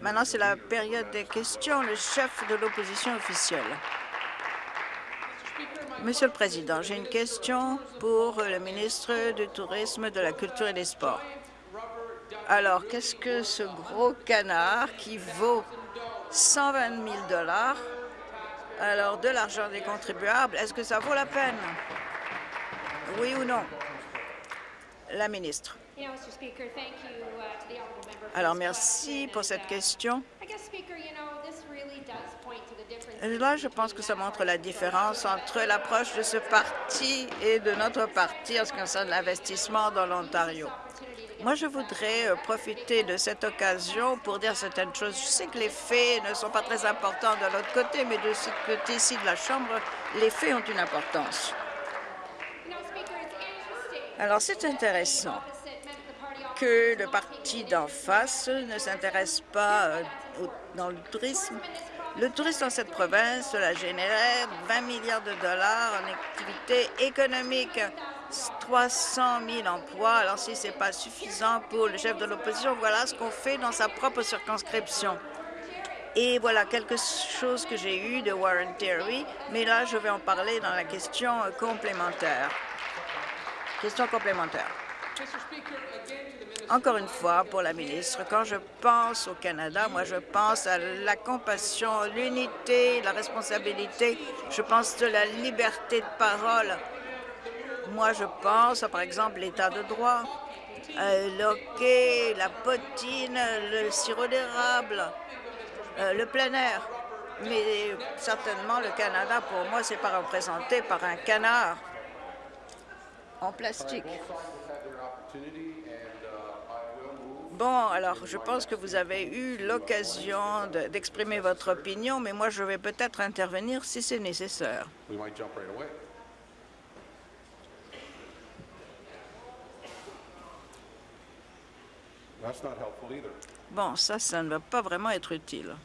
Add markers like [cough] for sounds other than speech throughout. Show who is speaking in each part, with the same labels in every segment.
Speaker 1: Maintenant, c'est la période des questions. Le chef de l'opposition officielle. Monsieur le Président, j'ai une question pour le ministre du Tourisme, de la Culture et des Sports. Alors, qu'est-ce que ce gros canard qui vaut 120 000 dollars, alors de l'argent des contribuables, est-ce que ça vaut la peine? Oui ou non? La ministre. Alors, merci pour cette question. Là, je pense que ça montre la différence entre l'approche de ce parti et de notre parti en ce qui concerne l'investissement dans l'Ontario. Moi, je voudrais euh, profiter de cette occasion pour dire certaines choses. Je sais que les faits ne sont pas très importants de l'autre côté, mais de ce côté-ci de la Chambre, les faits ont une importance. Alors, c'est intéressant que le parti d'en face ne s'intéresse pas euh, dans le tourisme. Le tourisme dans cette province, cela générait 20 milliards de dollars en activité économique, 300 000 emplois. Alors, si ce n'est pas suffisant pour le chef de l'opposition, voilà ce qu'on fait dans sa propre circonscription. Et voilà quelque chose que j'ai eu de Warren Terry, mais là, je vais en parler dans la question complémentaire. Question complémentaire. Encore une fois, pour la ministre, quand je pense au Canada, moi, je pense à la compassion, l'unité, la responsabilité. Je pense de la liberté de parole. Moi, je pense, à, par exemple, l'état de droit, euh, l'hockey, la potine, le sirop d'érable, euh, le plein air. Mais certainement, le Canada, pour moi, c'est pas représenté par un canard en plastique. Bon, alors, je pense que vous avez eu l'occasion d'exprimer votre opinion, mais moi, je vais peut-être intervenir si c'est nécessaire. Bon, ça, ça ne va pas vraiment être utile.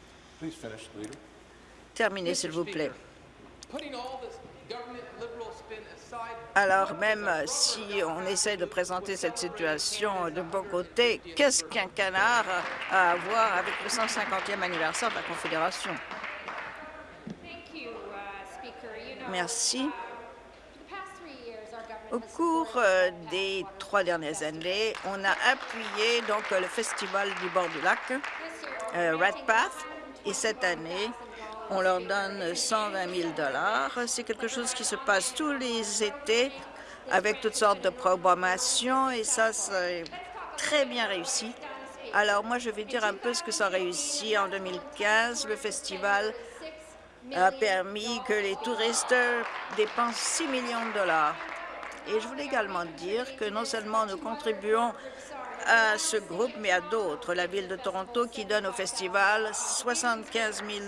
Speaker 1: Terminez, s'il vous plaît. Alors même si on essaie de présenter cette situation de bon côté, qu'est-ce qu'un canard a à voir avec le 150e anniversaire de la Confédération? Merci. Au cours euh, des trois dernières années, on a appuyé donc le festival du bord du lac, euh, Red Path, et cette année, on leur donne 120 000 C'est quelque chose qui se passe tous les étés avec toutes sortes de programmations et ça, c'est très bien réussi. Alors moi, je vais dire un peu ce que ça a réussi en 2015. Le festival a permis que les touristes dépensent 6 millions de dollars. Et je voulais également dire que non seulement nous contribuons à ce groupe, mais à d'autres. La Ville de Toronto qui donne au festival 75 000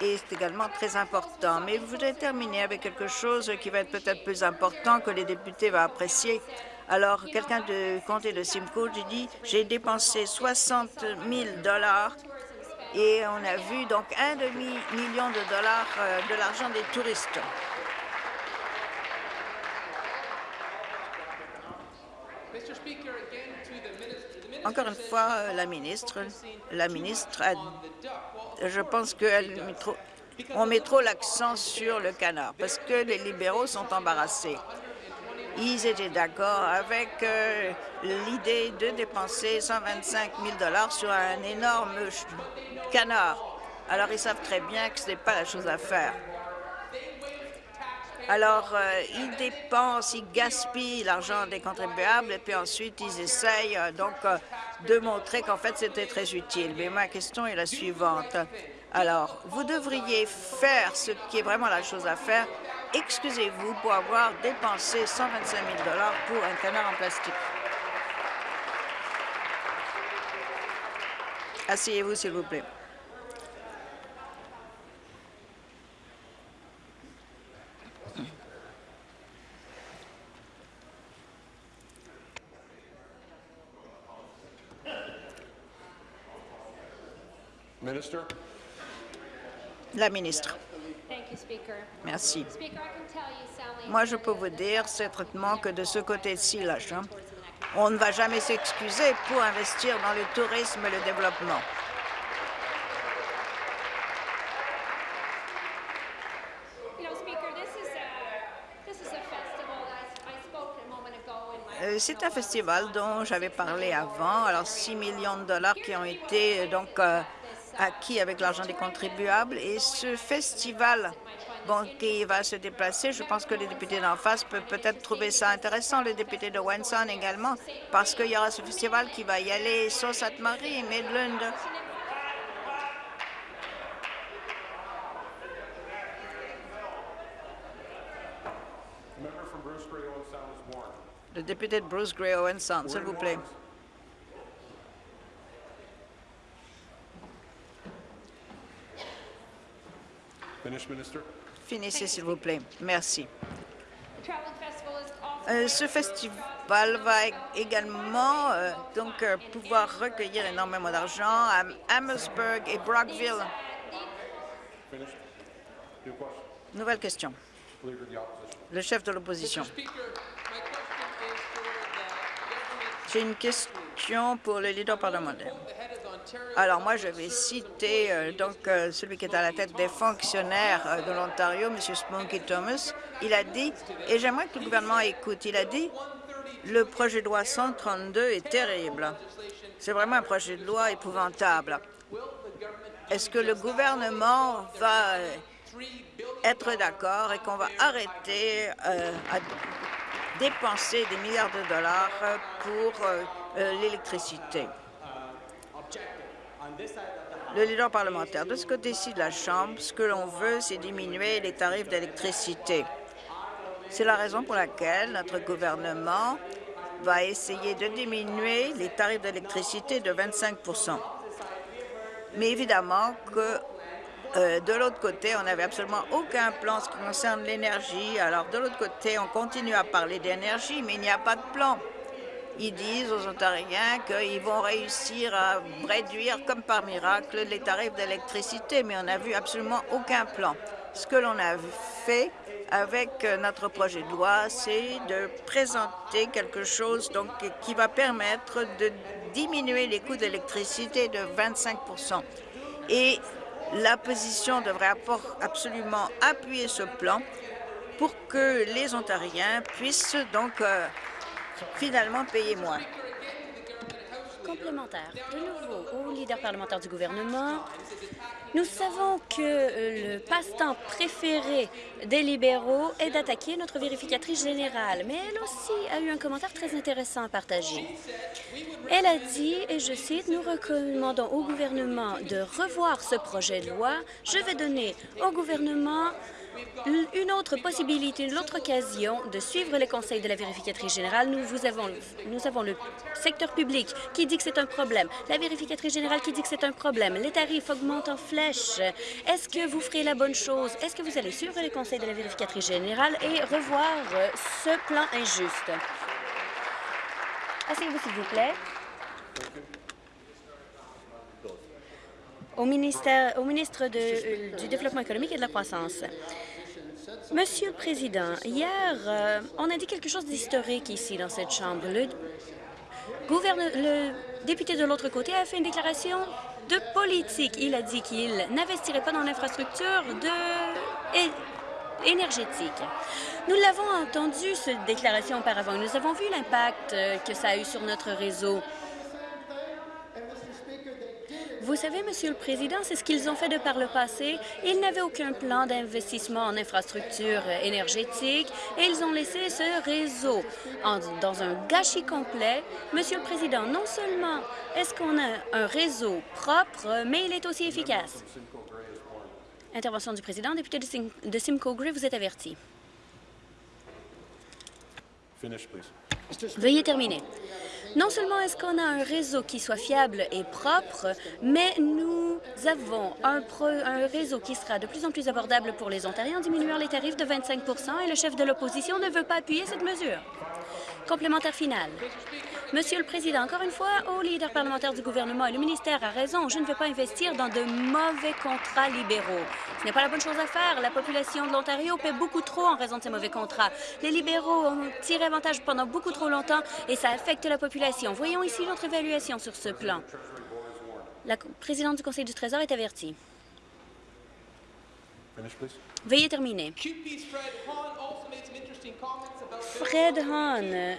Speaker 1: et c'est également très important. Mais je voudrais terminer avec quelque chose qui va être peut-être plus important que les députés vont apprécier. Alors, quelqu'un de comté de Simcoe, dit, j'ai dépensé 60 000 dollars et on a vu donc un demi-million de dollars euh, de l'argent des touristes. Encore une fois, euh, la ministre, la ministre a, je pense qu'on met trop l'accent sur le canard parce que les libéraux sont embarrassés. Ils étaient d'accord avec euh, l'idée de dépenser 125 000 sur un énorme canard. Alors, ils savent très bien que ce n'est pas la chose à faire. Alors, euh, ils dépensent, ils gaspillent l'argent des contribuables et puis ensuite, ils essayent euh, donc euh, de montrer qu'en fait, c'était très utile. Mais ma question est la suivante. Alors, vous devriez faire ce qui est vraiment la chose à faire. Excusez-vous pour avoir dépensé 125 000 pour un canard en plastique. Asseyez-vous, s'il vous plaît. La ministre. Merci. Moi, je peux vous dire certainement que de ce côté-ci, la Chambre, On ne va jamais s'excuser pour investir dans le tourisme et le développement. Euh, c'est un festival dont j'avais parlé avant. Alors, 6 millions de dollars qui ont été euh, donc euh, acquis avec l'argent des contribuables. Et ce festival bon, qui va se déplacer, je pense que les députés d'en face peuvent peut-être trouver ça intéressant, les députés de Wenson également, parce qu'il y aura ce festival qui va y aller sur Sainte-Marie, Midland, Le député de Bruce Gray Owen Sound, s'il vous plaît. Finissez, s'il vous plaît. Merci. Euh, ce festival va également euh, donc euh, pouvoir recueillir énormément d'argent à Amherstburg et Brockville. Nouvelle question. Le chef de l'opposition. J'ai une question pour le leader parlementaire. Alors moi, je vais citer euh, donc euh, celui qui est à la tête des fonctionnaires euh, de l'Ontario, M. Spunky Thomas. Il a dit, et j'aimerais que le gouvernement écoute, il a dit le projet de loi 132 est terrible. C'est vraiment un projet de loi épouvantable. Est-ce que le gouvernement va être d'accord et qu'on va arrêter à dépenser des milliards de dollars pour l'électricité? Le leader parlementaire, de ce côté-ci de la Chambre, ce que l'on veut, c'est diminuer les tarifs d'électricité. C'est la raison pour laquelle notre gouvernement va essayer de diminuer les tarifs d'électricité de 25% Mais évidemment que euh, de l'autre côté, on n'avait absolument aucun plan en ce qui concerne l'énergie. Alors, de l'autre côté, on continue à parler d'énergie, mais il n'y a pas de plan. Ils disent aux Ontariens qu'ils vont réussir à réduire, comme par miracle, les tarifs d'électricité, mais on n'a vu absolument aucun plan. Ce que l'on a fait avec notre projet de loi, c'est de présenter quelque chose donc, qui va permettre de diminuer les coûts d'électricité de 25 Et L'opposition devrait absolument appuyer ce plan pour que les Ontariens puissent donc euh, finalement payer moins.
Speaker 2: Complémentaire. De nouveau, au leader parlementaire du gouvernement, nous savons que euh, le passe-temps préféré des libéraux est d'attaquer notre vérificatrice générale, mais elle aussi a eu un commentaire très intéressant à partager. Elle a dit, et je cite, « Nous recommandons au gouvernement de revoir ce projet de loi. Je vais donner au gouvernement une autre possibilité, une autre occasion de suivre les conseils de la vérificatrice générale. Nous, avons, le secteur public qui dit que c'est un problème, la vérificatrice générale qui dit que c'est un problème, les tarifs augmentent en flèche. Est-ce que vous ferez la bonne chose? Est-ce que vous allez suivre les conseils de la vérificatrice générale et revoir ce plan injuste? Asseyez-vous, s'il vous plaît. Au, ministre euh, du Développement économique et de la croissance. Monsieur le Président, hier, euh, on a dit quelque chose d'historique ici dans cette Chambre. Le, député de l'autre côté a fait une déclaration de politique. Il a dit qu'il n'investirait pas dans l'infrastructure énergétique. Nous l'avons entendu, cette déclaration auparavant. Nous avons vu l'impact euh, que ça a eu sur notre réseau. Vous savez, Monsieur le Président, c'est ce qu'ils ont fait de par le passé. Ils n'avaient aucun plan d'investissement en infrastructures énergétiques et ils ont laissé ce réseau dans un gâchis complet. Monsieur le Président, non seulement est-ce qu'on a un réseau propre, mais il est aussi efficace. Intervention du Président. Député de, Simcoe Gray, vous êtes averti. Veuillez terminer. Non seulement est-ce qu'on a un réseau qui soit fiable et propre, mais nous avons un, réseau qui sera de plus en plus abordable pour les Ontariens en diminuant les tarifs de 25% et le chef de l'opposition ne veut pas appuyer cette mesure. Complémentaire final. Monsieur le Président, encore une fois, au leader parlementaire du gouvernement, et le ministère a raison, je ne vais pas investir dans de mauvais contrats libéraux. Ce n'est pas la bonne chose à faire. La population de l'Ontario paie beaucoup trop en raison de ces mauvais contrats. Les libéraux ont tiré avantage pendant beaucoup trop longtemps et ça affecte la population. Voyons ici notre évaluation sur ce plan. La présidente du Conseil du Trésor est avertie. Veuillez terminer. Fred Hahn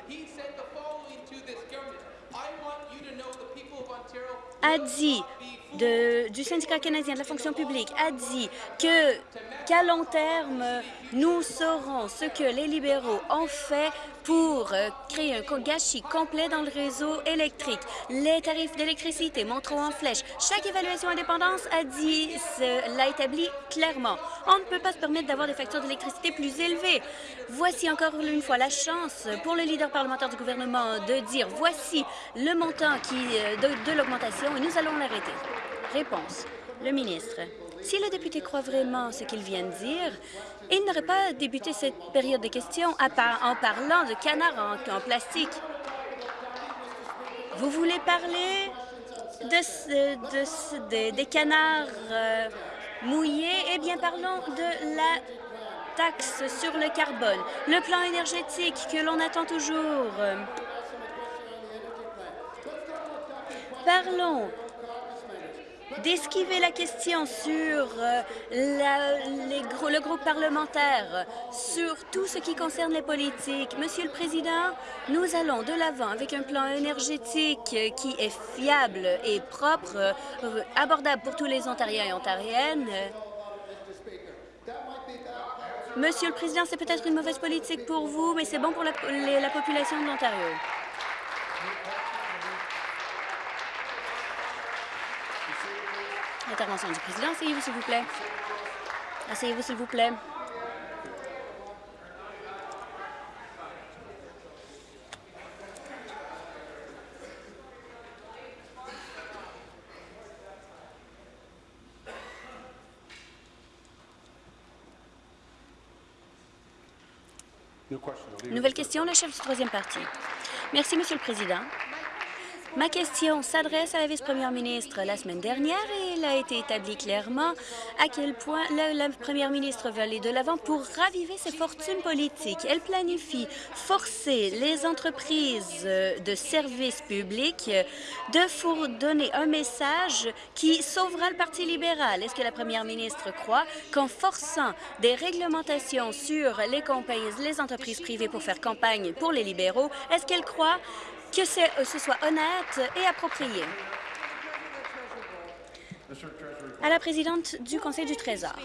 Speaker 2: a dit du syndicat canadien de la fonction publique a dit que qu'à long terme, nous saurons ce que les libéraux ont fait pour euh, créer un gâchis complet dans le réseau électrique. Les tarifs d'électricité monteront en flèche. Chaque évaluation indépendance a dit, l'a établi clairement. On ne peut pas se permettre d'avoir des factures d'électricité plus élevées. Voici encore une fois la chance pour le leader parlementaire du gouvernement de dire voici le montant euh, de l'augmentation et nous allons l'arrêter. Réponse. Le ministre. Si le député croit vraiment ce qu'il vient de dire, il n'aurait pas débuté cette période de questions en parlant de canards en, plastique. Vous voulez parler de, des canards euh, mouillés? Eh bien, parlons de la taxe sur le carbone, le plan énergétique que l'on attend toujours. Parlons d'esquiver la question sur euh, le groupe parlementaire, sur tout ce qui concerne les politiques. Monsieur le Président, nous allons de l'avant avec un plan énergétique qui est fiable et propre, euh, abordable pour tous les Ontariens et Ontariennes. Monsieur le Président, c'est peut-être une mauvaise politique pour vous, mais c'est bon pour la population de l'Ontario. Intervention du président. Asseyez-vous, s'il vous plaît. Asseyez-vous, s'il vous plaît. Nouvelle question, le chef du troisième parti. Merci, Monsieur le Président. Ma question s'adresse à la vice-première ministre. La semaine dernière, et il a été établi clairement à quel point la, première ministre veut aller de l'avant pour raviver ses fortunes politiques. Elle planifie forcer les entreprises de services publics de donner un message qui sauvera le Parti libéral. Est-ce que la première ministre croit qu'en forçant des réglementations sur les compagnies, les entreprises privées pour faire campagne pour les libéraux, est-ce qu'elle croit que euh, ce soit honnête et approprié. À la présidente du Conseil du Trésor.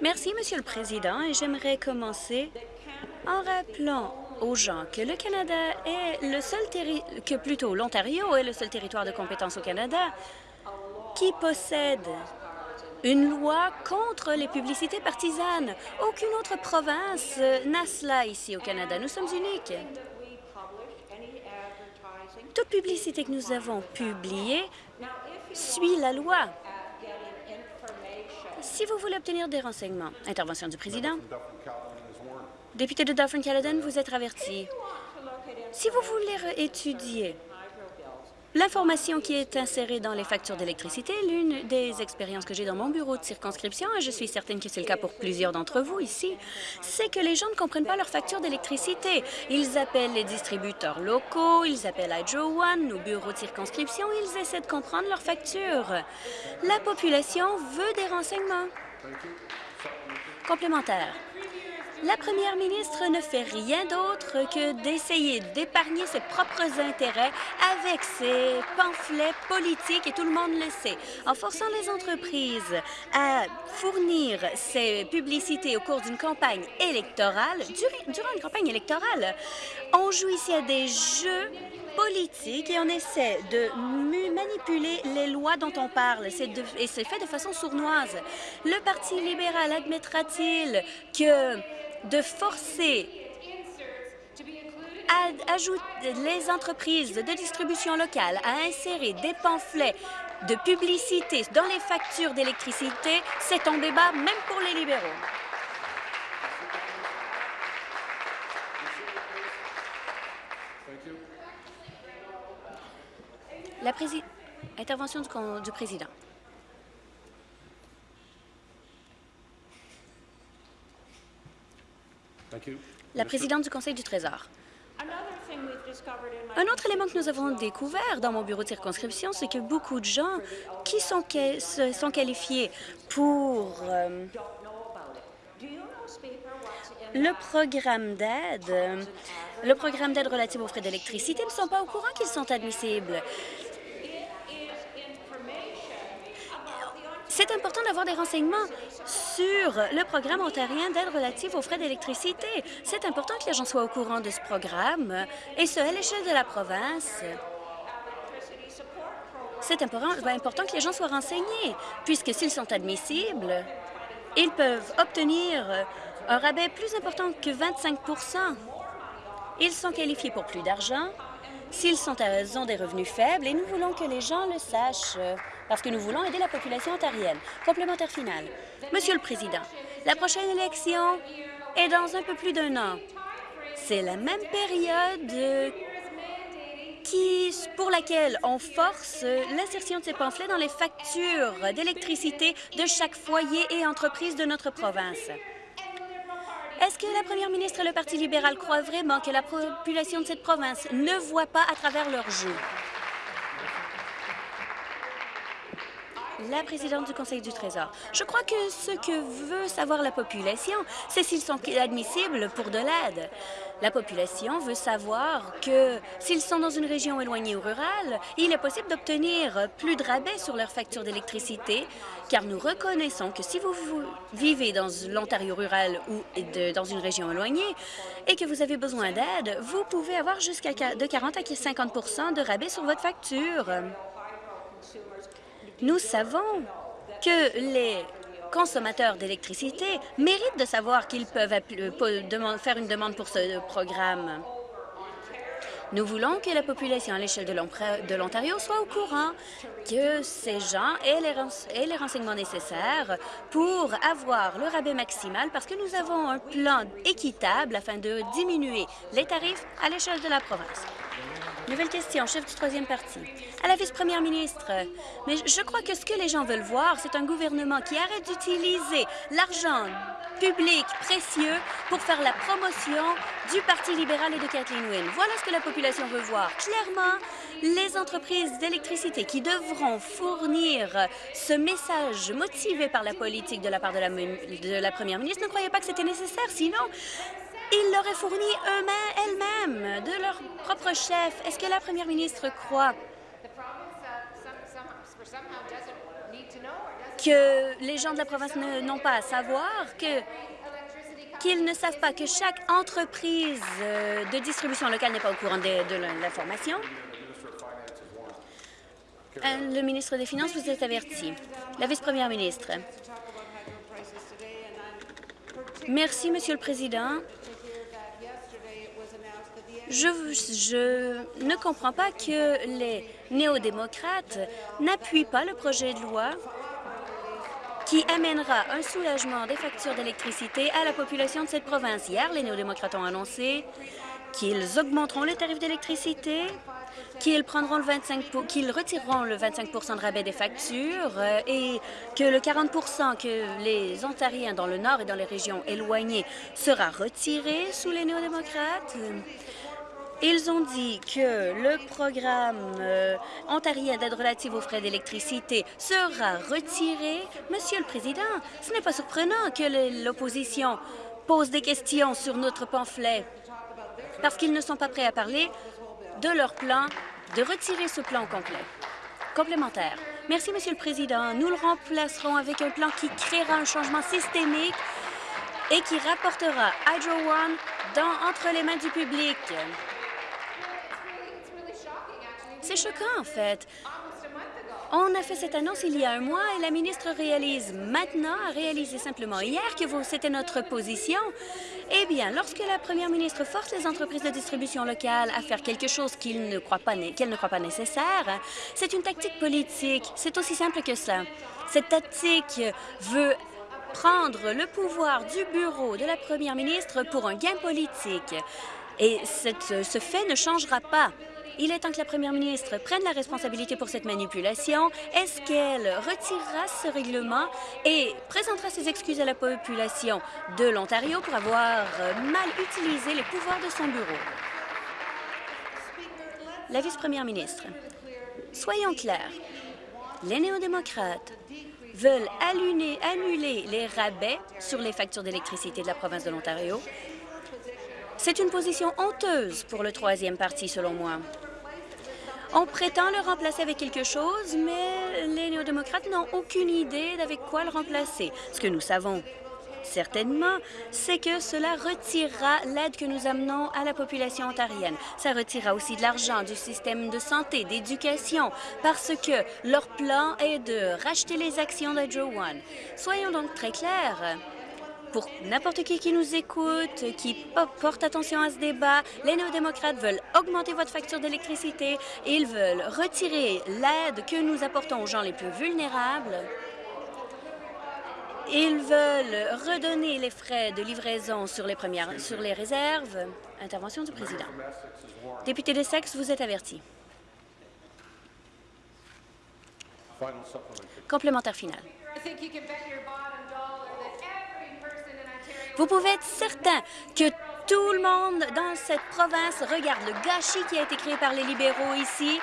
Speaker 2: Merci, Monsieur le Président, et j'aimerais commencer en rappelant aux gens que le Canada est le seul que plutôt l'Ontario est le seul territoire de compétence au Canada qui possède une loi contre les publicités partisanes. Aucune autre province n'a cela ici au Canada. Nous sommes uniques toute publicité que nous avons publiée suit la loi. Si vous voulez obtenir des renseignements, intervention du président. Député de Dufferin-Caledon, vous êtes averti. Si vous voulez étudier L'information qui est insérée dans les factures d'électricité, l'une des expériences que j'ai dans mon bureau de circonscription, et je suis certaine que c'est le cas pour plusieurs d'entre vous ici, c'est que les gens ne comprennent pas leurs factures d'électricité. Ils appellent les distributeurs locaux, ils appellent Hydro One, nos bureaux de circonscription, ils essaient de comprendre leurs factures. La population veut des renseignements. Complémentaire. La première ministre ne fait rien d'autre que d'essayer d'épargner ses propres intérêts avec ses pamphlets politiques, et tout le monde le sait. En forçant les entreprises à fournir ces publicités au cours d'une campagne électorale, durant une campagne électorale, on joue ici à des jeux politiques et on essaie de manipuler les lois dont on parle. et c'est fait de façon sournoise. Le Parti libéral admettra-t-il que de forcer les entreprises de distribution locale à insérer des pamphlets de publicité dans les factures d'électricité, c'est un débat même pour les libéraux. La Intervention du, du président. La présidente du Conseil du Trésor. Un autre élément que nous avons découvert dans mon bureau de circonscription, c'est que beaucoup de gens qui sont, sont qualifiés pour euh, le programme d'aide, le programme d'aide relatif aux frais d'électricité ne sont pas au courant qu'ils sont admissibles. C'est important d'avoir des renseignements sur le programme ontarien d'aide relative aux frais d'électricité. C'est important que les gens soient au courant de ce programme, et ce, à l'échelle de la province. C'est important que les gens soient renseignés, puisque s'ils sont admissibles, ils peuvent obtenir un rabais plus important que 25% Ils sont qualifiés pour plus d'argent s'ils raison des revenus faibles, et nous voulons que les gens le sachent parce que nous voulons aider la population ontarienne. Complémentaire final. Monsieur le Président, la prochaine élection est dans un peu plus d'un an. C'est la même période pour laquelle on force l'insertion de ces pamphlets dans les factures d'électricité de chaque foyer et entreprise de notre province. Est-ce que la première ministre et le Parti libéral croient vraiment que la population de cette province ne voit pas à travers leurs jeux? La présidente du Conseil du Trésor. Je crois que ce que veut savoir la population, c'est s'ils sont admissibles pour de l'aide. La population veut savoir que s'ils sont dans une région éloignée ou rurale, il est possible d'obtenir plus de rabais sur leur facture d'électricité, car nous reconnaissons que si vous, vivez dans l'Ontario rural ou dans une région éloignée et que vous avez besoin d'aide, vous pouvez avoir jusqu'à de 40 à 50% de rabais sur votre facture. Nous savons que les consommateurs d'électricité méritent de savoir qu'ils peuvent euh, faire une demande pour ce programme. Nous voulons que la population à l'échelle de l'Ontario soit au courant que ces gens aient les renseignements nécessaires pour avoir le rabais maximal parce que nous avons un plan équitable afin de diminuer les tarifs à l'échelle de la province. Nouvelle question, chef du troisième parti. À la vice-première ministre, mais je crois que ce que les gens veulent voir, c'est un gouvernement qui arrête d'utiliser l'argent public précieux pour faire la promotion du Parti libéral et de Kathleen Wynne. Voilà ce que la population veut voir. Clairement, les entreprises d'électricité qui devront fournir ce message motivé par la politique de la part de la, première ministre ne croyaient pas que c'était nécessaire. Sinon, ils l'auraient fourni eux-mêmes, de leur propre chef. Est-ce que la première ministre croit que les gens de la province n'ont pas à savoir, qu'ils ne savent pas que chaque entreprise euh, de distribution locale n'est pas au courant de, de l'information. Euh, le ministre des Finances vous est averti. La vice-première ministre. Merci, Monsieur le Président. Je, ne comprends pas que les néo-démocrates n'appuient pas le projet de loi qui amènera un soulagement des factures d'électricité à la population de cette province. Hier, les néo-démocrates ont annoncé qu'ils augmenteront les tarifs d'électricité, qu'ils prendront le 25 qu'ils retireront le 25% de rabais des factures euh, et que le 40 que les Ontariens dans le nord et dans les régions éloignées sera retiré sous les néo-démocrates. Ils ont dit que le programme euh, ontarien d'aide relative aux frais d'électricité sera retiré. Monsieur le Président, ce n'est pas surprenant que l'opposition pose des questions sur notre pamphlet parce qu'ils ne sont pas prêts à parler de leur plan de retirer ce plan complet. Complémentaire. Merci, Monsieur le Président. Nous le remplacerons avec un plan qui créera un changement systémique et qui rapportera Hydro One dans, entre les mains du public. C'est choquant, en fait. On a fait cette annonce il y a un mois et la ministre réalise maintenant, a réalisé simplement hier que c'était notre position. Eh bien, lorsque la première ministre force les entreprises de distribution locale à faire quelque chose ne croient pas, ne croient pas nécessaire, c'est une tactique politique. C'est aussi simple que ça. Cette tactique veut prendre le pouvoir du bureau de la première ministre pour un gain politique. Et ce fait ne changera pas Il est temps que la première ministre prenne la responsabilité pour cette manipulation. Est-ce qu'elle retirera ce règlement et présentera ses excuses à la population de l'Ontario pour avoir mal utilisé les pouvoirs de son bureau? La vice-première ministre, soyons clairs, les néo-démocrates veulent annuler les rabais sur les factures d'électricité de la province de l'Ontario. C'est une position honteuse pour le troisième parti, selon moi. On prétend le remplacer avec quelque chose, mais les néo-démocrates n'ont aucune idée d'avec quoi le remplacer. Ce que nous savons certainement, c'est que cela retirera l'aide que nous amenons à la population ontarienne. Ça retirera aussi de l'argent du système de santé, d'éducation, parce que leur plan est de racheter les actions d'Hydro One. Soyons donc très clairs pour n'importe qui qui nous écoute, qui porte attention à ce débat, les néo-démocrates veulent augmenter votre facture d'électricité, ils veulent retirer l'aide que nous apportons aux gens les plus vulnérables. Ils veulent redonner les frais de livraison sur les, réserves. Intervention du président. Député de Sexe, vous êtes averti. Complémentaire final. Vous pouvez être certain que tout le monde dans cette province regarde le gâchis qui a été créé par les libéraux ici,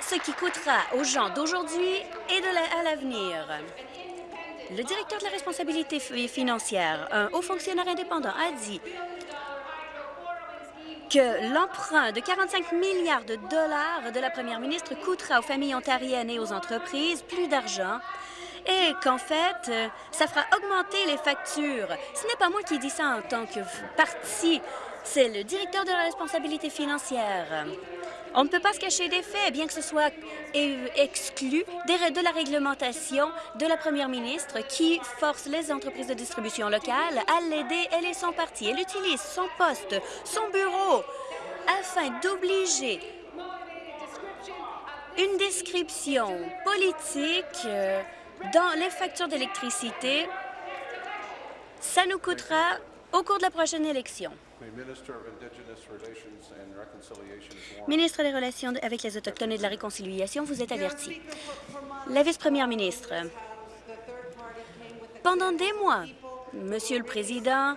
Speaker 2: ce qui coûtera aux gens d'aujourd'hui et à l'avenir. Le directeur de la responsabilité financière, un haut fonctionnaire indépendant, a dit que l'emprunt de 45 milliards de dollars de la première ministre coûtera aux familles ontariennes et aux entreprises plus d'argent et qu'en fait, euh, ça fera augmenter les factures. Ce n'est pas moi qui dis ça en tant que parti, c'est le directeur de la responsabilité financière. On ne peut pas se cacher des faits, bien que ce soit exclu de la réglementation de la première ministre qui force les entreprises de distribution locale à l'aider. Elle et son parti. Elle utilise son poste, son bureau, afin d'obliger une description politique euh, dans les factures d'électricité, ça nous coûtera au cours de la prochaine élection. Ministre des Relations avec les Autochtones et de la Réconciliation, vous êtes averti. La vice-première ministre, pendant des mois, Monsieur le Président,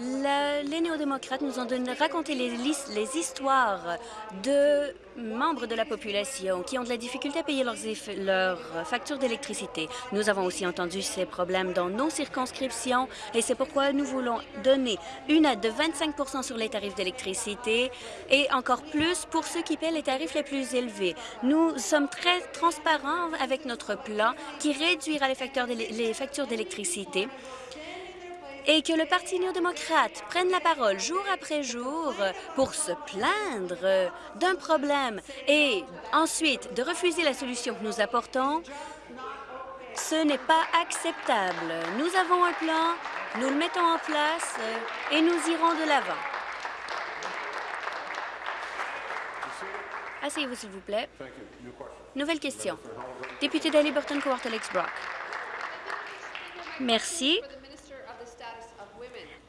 Speaker 2: les néo-démocrates nous ont raconté les, histoires de membres de la population qui ont de la difficulté à payer leurs factures d'électricité. Nous avons aussi entendu ces problèmes dans nos circonscriptions et c'est pourquoi nous voulons donner une aide de 25% sur les tarifs d'électricité et encore plus pour ceux qui paient les tarifs les plus élevés. Nous sommes très transparents avec notre plan qui réduira les factures d'électricité et que le Parti néo-démocrate prenne la parole jour après jour pour se plaindre d'un problème et ensuite de refuser la solution que nous apportons, ce n'est pas acceptable. Nous avons un plan, nous le mettons en place et nous irons de l'avant. Asseyez-vous, s'il vous plaît. Nouvelle question. Député d'Aliburton, Cowartalex Brock. Merci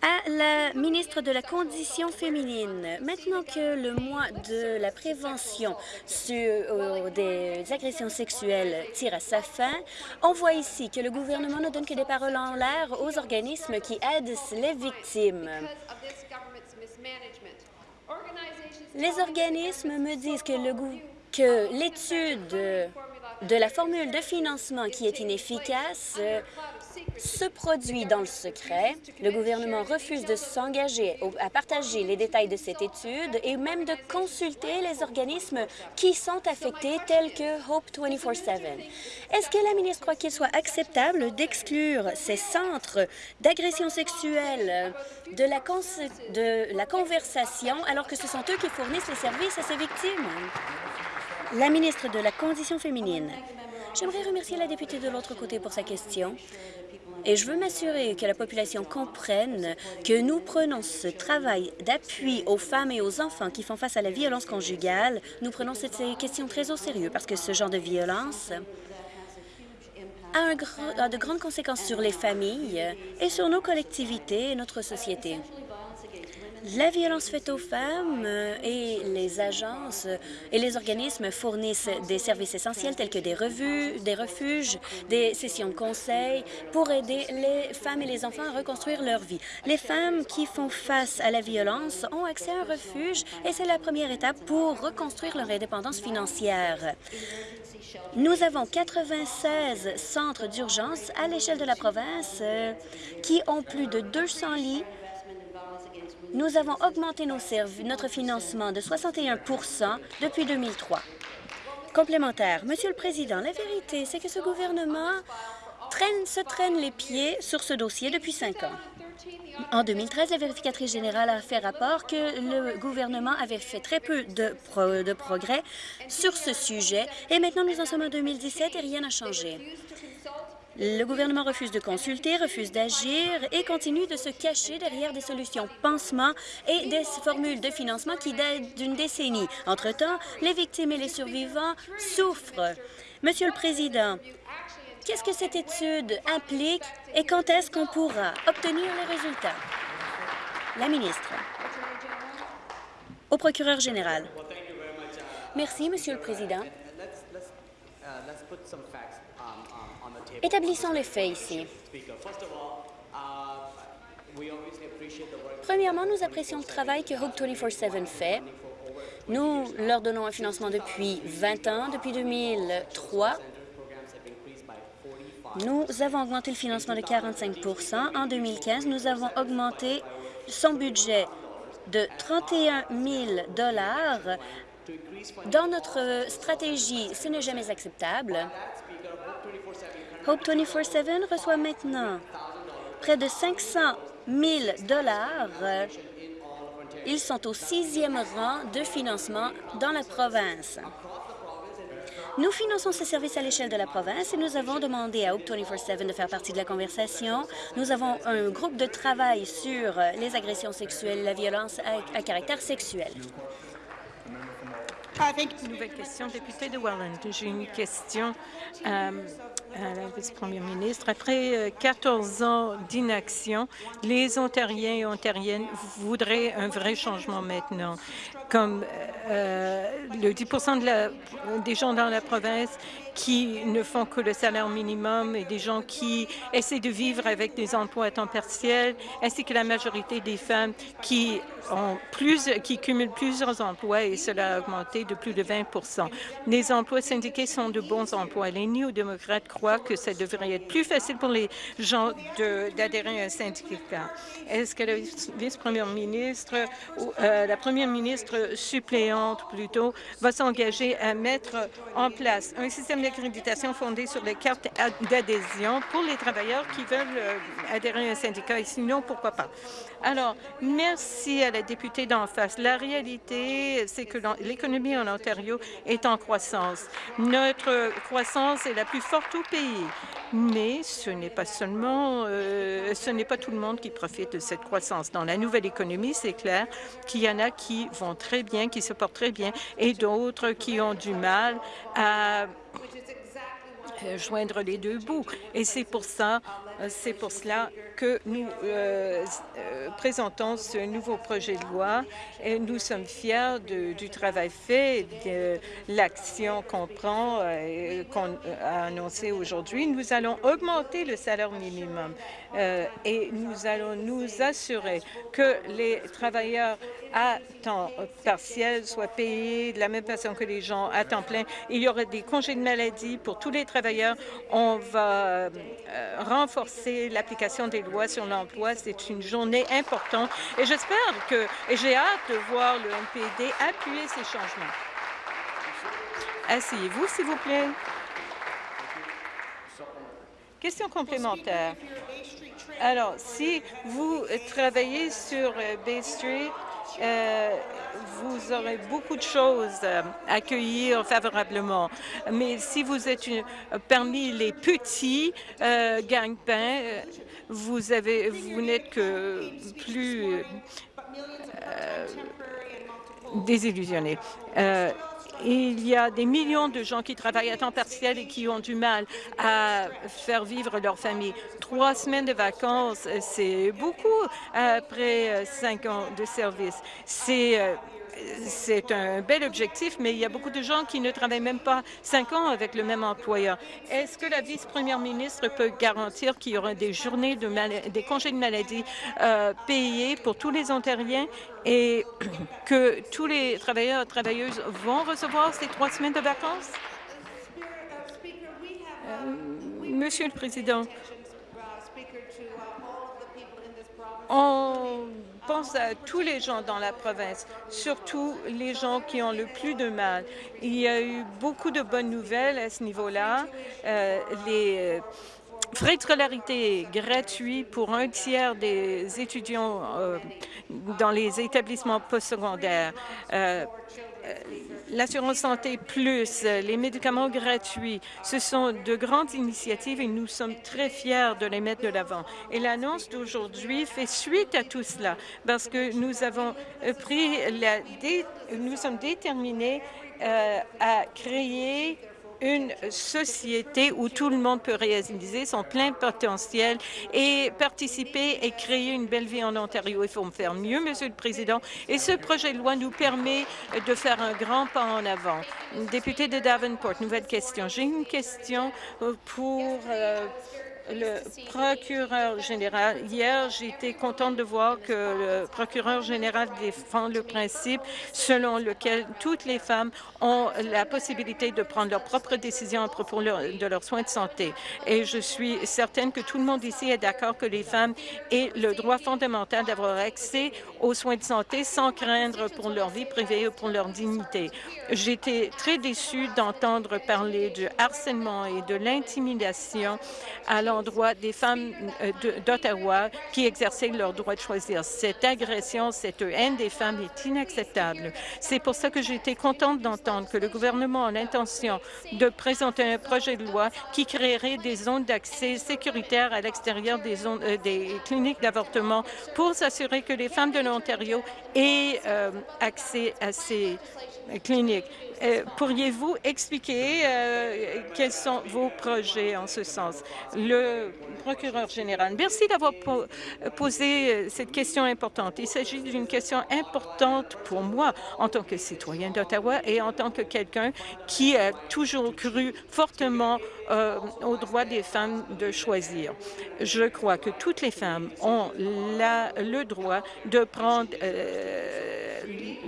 Speaker 2: à la ministre de la Condition féminine. Maintenant que le mois de la prévention sur, euh, des agressions sexuelles tire à sa fin, on voit ici que le gouvernement ne donne que des paroles en l'air aux organismes qui aident les victimes. Les organismes me disent que l'étude de la formule de financement qui est inefficace se produit dans le secret. Le gouvernement refuse de s'engager à partager les détails de cette étude et même de consulter les organismes qui sont affectés, tels que Hope 24-7. Est-ce que la ministre croit qu'il soit acceptable d'exclure ces centres d'agression sexuelle de la, de la conversation alors que ce sont eux qui fournissent les services à ces victimes? La ministre de la Condition féminine. J'aimerais remercier la députée de l'autre côté pour sa question. Et je veux m'assurer que la population comprenne que nous prenons ce travail d'appui aux femmes et aux enfants qui font face à la violence conjugale. Nous prenons cette question très au sérieux parce que ce genre de violence a, de grandes conséquences sur les familles et sur nos collectivités et notre société. La violence faite aux femmes euh, et les agences et les organismes fournissent des services essentiels tels que des revues, des refuges, des sessions de conseil pour aider les femmes et les enfants à reconstruire leur vie. Les femmes qui font face à la violence ont accès à un refuge et c'est la première étape pour reconstruire leur indépendance financière. Nous avons 96 centres d'urgence à l'échelle de la province euh, qui ont plus de 200 lits nous avons augmenté notre financement de 61% depuis 2003. Complémentaire. Monsieur le Président, la vérité, c'est que ce gouvernement se traîne les pieds sur ce dossier depuis cinq ans. En 2013, la vérificatrice générale a fait rapport que le gouvernement avait fait très peu de, de progrès sur ce sujet et maintenant nous en sommes en 2017 et rien n'a changé. Le gouvernement refuse de consulter, refuse d'agir et continue de se cacher derrière des solutions pansement et des formules de financement qui datent d'une décennie. Entre-temps, les victimes et les survivants souffrent. Monsieur le Président, qu'est-ce que cette étude implique et quand est-ce qu'on pourra obtenir les résultats? La ministre. Au procureur général. Merci, Monsieur le Président. Établissons les faits ici. Premièrement, nous apprécions le travail que Hope 24-7 fait. Nous leur donnons un financement depuis 20 ans, depuis 2003. Nous avons augmenté le financement de 45% En 2015, nous avons augmenté son budget de 31 000 Dans notre stratégie, ce n'est jamais acceptable. Hope 24-7 reçoit maintenant près de 500 000 Ils sont au sixième rang de financement dans la province. Nous finançons ces services à l'échelle de la province et nous avons demandé à Hope 24-7 de faire partie de la conversation. Nous avons un groupe de travail sur les agressions sexuelles la violence à, caractère sexuel.
Speaker 3: Nouvelle question, député de Welland. J'ai une question euh, à la vice-première ministre. Après 14 euh, ans d'inaction, les Ontariens et Ontariennes voudraient un vrai changement maintenant. Comme euh, le 10% des gens dans la province qui ne font que le salaire minimum et des gens qui essaient de vivre avec des emplois à temps partiel, ainsi que la majorité des femmes qui ont plus, qui cumulent plusieurs emplois et cela a augmenté de plus de 20% Les emplois syndiqués sont de bons emplois. Les néo-démocrates croient que ça devrait être plus facile pour les gens d'adhérer à un syndicat. Est-ce que la vice-première ministre, ou euh, la première ministre suppléante plutôt, va s'engager à mettre en place un système d'accréditation fondée sur les cartes d'adhésion pour les travailleurs qui veulent euh, adhérer à un syndicat et sinon, pourquoi pas. Alors, merci à la députée d'en face. La réalité, c'est que l'économie en Ontario est en croissance. Notre croissance est la plus forte au pays. Mais ce n'est pas seulement, euh, ce n'est pas tout le monde qui profite de cette croissance. Dans la nouvelle économie, c'est clair qu'il y en a qui vont très bien, qui se portent très bien, et d'autres qui ont du mal à joindre les deux bouts. Et c'est pour ça, euh, c'est pour cela que nous euh, présentons ce nouveau projet de loi et nous sommes fiers du travail fait, de l'action qu'on prend, qu'on a annoncé aujourd'hui. Nous allons augmenter le salaire minimum et nous allons nous assurer que les travailleurs à temps partiel soient payés de la même façon que les gens à temps plein. Il y aura des congés de maladie pour tous les travailleurs. On va euh, renforcer l'application des lois sur l'emploi. C'est une journée importante et j'espère que, et j'ai hâte de voir le NPD appuyer ces changements. Asseyez-vous, s'il vous plaît. Question complémentaire. Alors, si vous travaillez sur euh, Bay Street, euh, vous aurez beaucoup de choses à accueillir favorablement. Mais si vous êtes parmi les petits euh, euh vous n'êtes que plus euh, désillusionné. il y a des millions de gens qui travaillent à temps partiel et qui ont du mal à faire vivre leur famille. Trois semaines de vacances, c'est beaucoup après cinq ans de service. C'est c'est un bel objectif, mais il y a beaucoup de gens qui ne travaillent même pas cinq ans avec le même employeur. Est-ce que la vice-première ministre peut garantir qu'il y aura des journées de congés de maladie euh, payés pour tous les Ontariens et [clears throat] que tous les travailleurs et travailleuses vont recevoir ces trois semaines de vacances? Euh, Monsieur le Président, on pense à tous les gens dans la province, surtout les gens qui ont le plus de mal. Il y a eu beaucoup de bonnes nouvelles à ce niveau-là. Euh, les euh, frais de scolarité gratuits pour un tiers des étudiants euh, dans les établissements postsecondaires. L'assurance santé plus, euh, les médicaments gratuits, ce sont de grandes initiatives et nous sommes très fiers de les mettre de l'avant. Et l'annonce d'aujourd'hui fait suite à tout cela parce que nous avons euh, pris la... Nous sommes déterminés à créer une société où tout le monde peut réaliser son plein potentiel et participer et créer une belle vie en Ontario. Il faut faire mieux, Monsieur le Président, et ce projet de loi nous permet de faire un grand pas en avant. Député de Davenport, nouvelle question. J'ai une question pour euh, le procureur général. Hier, été contente de voir que le procureur général défend le principe selon lequel toutes les femmes ont la possibilité de prendre leurs propres décisions à propos de leurs soins de santé. Et je suis certaine que tout le monde ici est d'accord que les femmes aient le droit fondamental d'avoir accès aux soins de santé sans craindre pour leur vie privée ou pour leur dignité. J'étais très déçue d'entendre parler du harcèlement et de l'intimidation à l'endroit des femmes euh, d'Ottawa qui exerçaient leur droit de choisir. Cette agression, cette haine des femmes est inacceptable. C'est pour ça que j'ai été contente d'entendre que le gouvernement a l'intention de présenter un projet de loi qui créerait des zones d'accès sécuritaires à l'extérieur des, euh, des cliniques d'avortement pour s'assurer que les femmes de l'Ontario aient euh, accès à ces cliniques. Euh, pourriez-vous expliquer euh, quels sont vos projets en ce sens? Le procureur général, merci d'avoir posé euh, cette question importante. Il s'agit d'une question importante pour moi en tant que citoyen d'Ottawa et en tant que quelqu'un qui a toujours cru fortement aux droits des femmes de choisir. Je crois que toutes les femmes ont le droit de prendre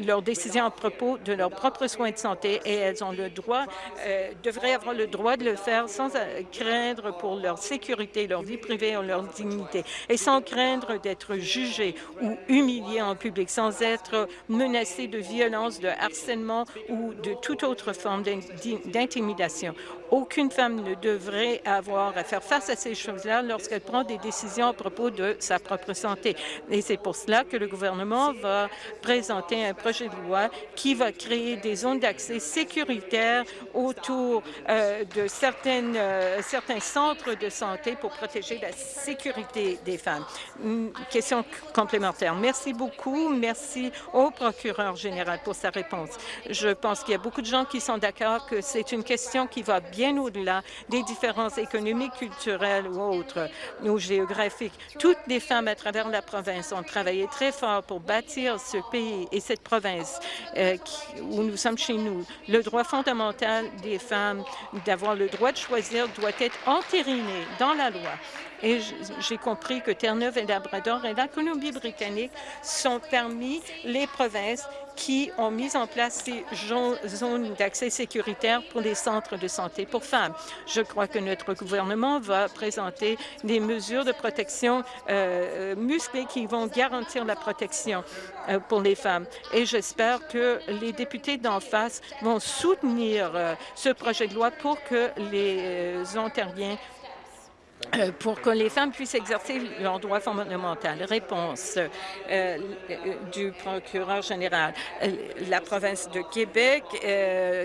Speaker 3: leurs décisions à propos de leurs propres soins de santé et elles ont le droit, euh, devraient avoir le droit de le faire sans craindre pour leur sécurité, leur vie privée ou leur dignité et sans craindre d'être jugées ou humiliées en public, sans être menacées de violence, de harcèlement ou de toute autre forme d'intimidation. Aucune femme ne devrait avoir à faire face à ces choses-là lorsqu'elle prend des décisions à propos de sa propre santé. Et c'est pour cela que le gouvernement va présenter un projet de loi qui va créer des zones d'accès sécuritaires autour euh, de euh, certains centres de santé pour protéger la sécurité des femmes. Une question complémentaire. Merci beaucoup. Merci au procureur général pour sa réponse. Je pense qu'il y a beaucoup de gens qui sont d'accord que c'est une question qui va bien au-delà des différences économiques, culturelles ou autres, ou géographiques. Toutes les femmes à travers la province ont travaillé très fort pour bâtir ce pays et cette province euh, où nous sommes chez nous. Le droit fondamental des femmes d'avoir le droit de choisir doit être entériné dans la loi. Et j'ai compris que Terre-Neuve et Labrador et la Colombie-Britannique sont parmi les provinces qui ont mis en place ces zones d'accès sécuritaire pour les centres de santé pour femmes. Je crois que notre gouvernement va présenter des mesures de protection euh, musclées qui vont garantir la protection euh, pour les femmes. Et j'espère que les députés d'en face vont soutenir euh, ce projet de loi pour que les Ontariens euh, pour que les femmes puissent exercer leurs droits fondamentaux. Réponse euh, du procureur général. Euh, la province de Québec,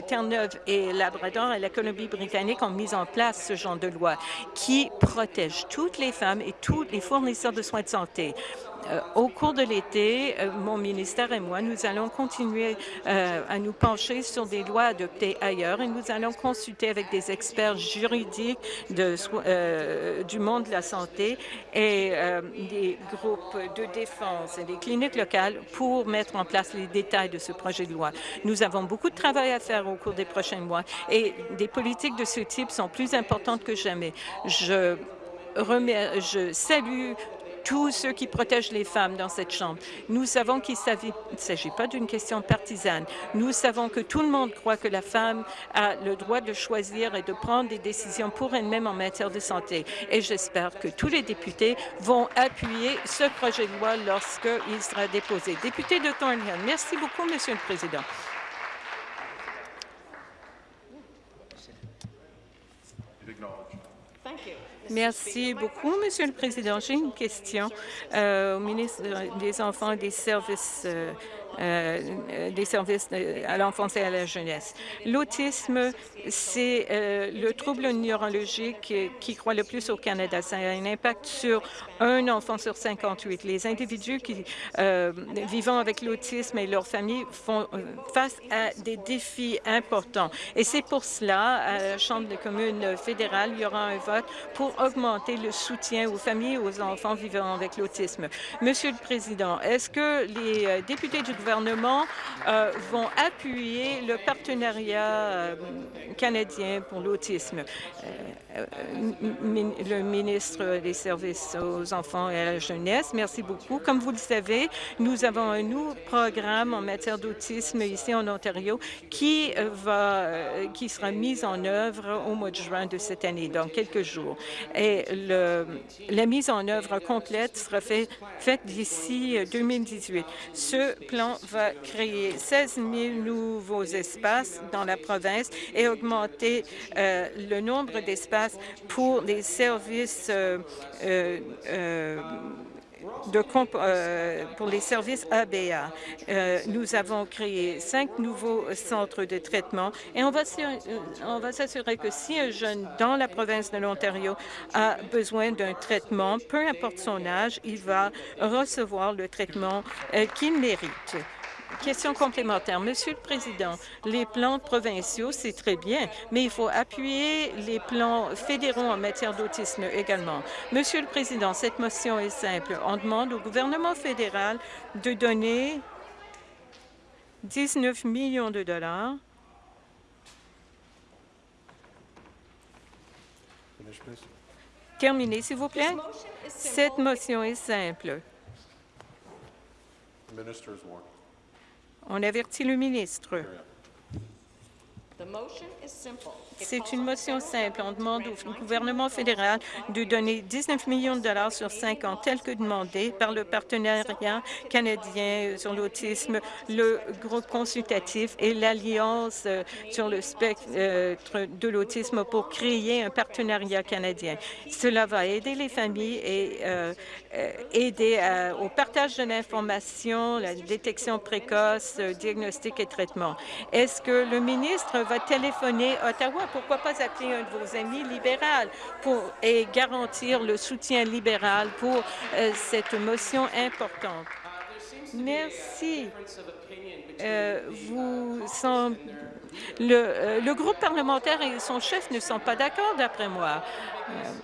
Speaker 3: Terre-Neuve et Labrador et la Colombie-Britannique ont mis en place ce genre de loi qui protège toutes les femmes et tous les fournisseurs de soins de santé. Euh, au cours de l'été, euh, mon ministère et moi, nous allons continuer à nous pencher sur des lois adoptées ailleurs et nous allons consulter avec des experts juridiques du monde de la santé et des groupes de défense et des cliniques locales pour mettre en place les détails de ce projet de loi. Nous avons beaucoup de travail à faire au cours des prochains mois et des politiques de ce type sont plus importantes que jamais. Je salue tous ceux qui protègent les femmes dans cette Chambre. Nous savons qu'il ne s'agit pas d'une question partisane. Nous savons que tout le monde croit que la femme a le droit de choisir et de prendre des décisions pour elle-même en matière de santé. Et j'espère que tous les députés vont appuyer ce projet de loi lorsqu'il sera déposé. Député de Thornhill, merci beaucoup, Monsieur le Président. Merci beaucoup, Monsieur le Président. J'ai une question euh, au ministre des Enfants et des Services euh, euh, des services à l'enfance et à la jeunesse. L'autisme, c'est euh, le trouble neurologique qui croît le plus au Canada. Ça a un impact sur un enfant sur 58. Les individus qui euh, vivant avec l'autisme et leurs familles font face à des défis importants. Et c'est pour cela, à la Chambre des communes fédérale, il y aura un vote pour augmenter le soutien aux familles et aux enfants vivant avec l'autisme. Monsieur le Président, est-ce que les députés du gouvernement euh, vont appuyer le partenariat euh, canadien pour l'autisme. Euh, le ministre des Services aux enfants et à la jeunesse, merci beaucoup. Comme vous le savez, nous avons un nouveau programme en matière d'autisme ici en Ontario qui, va, qui sera mis en œuvre au mois de juin de cette année, dans quelques jours. Et la mise en œuvre complète sera faite fait d'ici 2018. Ce plan va créer 16 000 nouveaux espaces dans la province et augmenter euh, le nombre d'espaces pour les services euh, euh, de, pour les services ABA. nous avons créé cinq nouveaux centres de traitement et va, on va s'assurer que si un jeune dans la province de l'Ontario a besoin d'un traitement, peu importe son âge, il va recevoir le traitement qu'il mérite. Question complémentaire. Monsieur le Président, les plans provinciaux, c'est très bien, mais il faut appuyer les plans fédéraux en matière d'autisme également. Monsieur le Président, cette motion est simple. On demande au gouvernement fédéral de donner 19 millions de dollars Terminez, s'il vous plaît. Cette motion est simple. On avertit le ministre. C'est une motion simple. On demande au gouvernement fédéral de donner 19 millions de dollars sur cinq ans, tel que demandé par le partenariat canadien sur l'autisme, le groupe consultatif et l'Alliance euh, sur le spectre euh, de l'autisme pour créer un partenariat canadien. Cela va aider les familles et euh, aider au partage de l'information, la détection précoce, diagnostic et traitement. Est-ce que le ministre va téléphoner à Ottawa pourquoi pas appeler un de vos amis libéral pour, et garantir le soutien libéral pour euh, cette motion importante? Merci. Euh, vous le, euh, le, groupe parlementaire et son chef ne sont pas d'accord, d'après moi.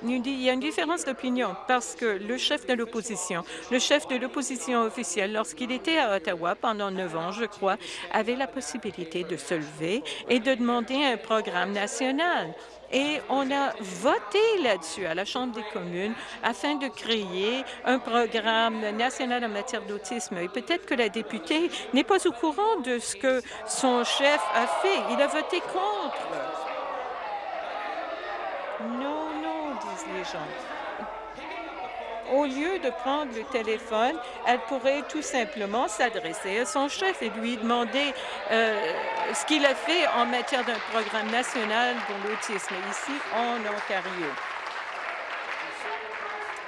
Speaker 3: il y a une différence d'opinion parce que le chef de l'opposition, le chef de l'opposition officielle, lorsqu'il était à Ottawa pendant neuf ans, je crois, avait la possibilité de se lever et de demander un programme national. Et on a voté là-dessus à la Chambre des communes afin de créer un programme national en matière d'autisme. Et peut-être que la députée n'est pas au courant de ce que son chef a fait. Il a voté contre. Non, non, disent les gens au lieu de prendre le téléphone, elle pourrait tout simplement s'adresser à son chef et lui demander euh, ce qu'il a fait en matière d'un programme national pour l'autisme ici en Ontario.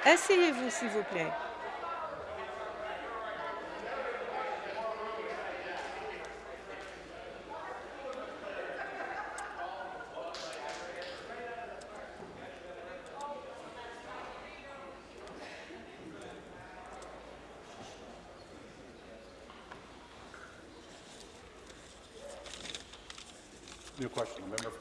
Speaker 3: Asseyez-vous, s'il vous plaît.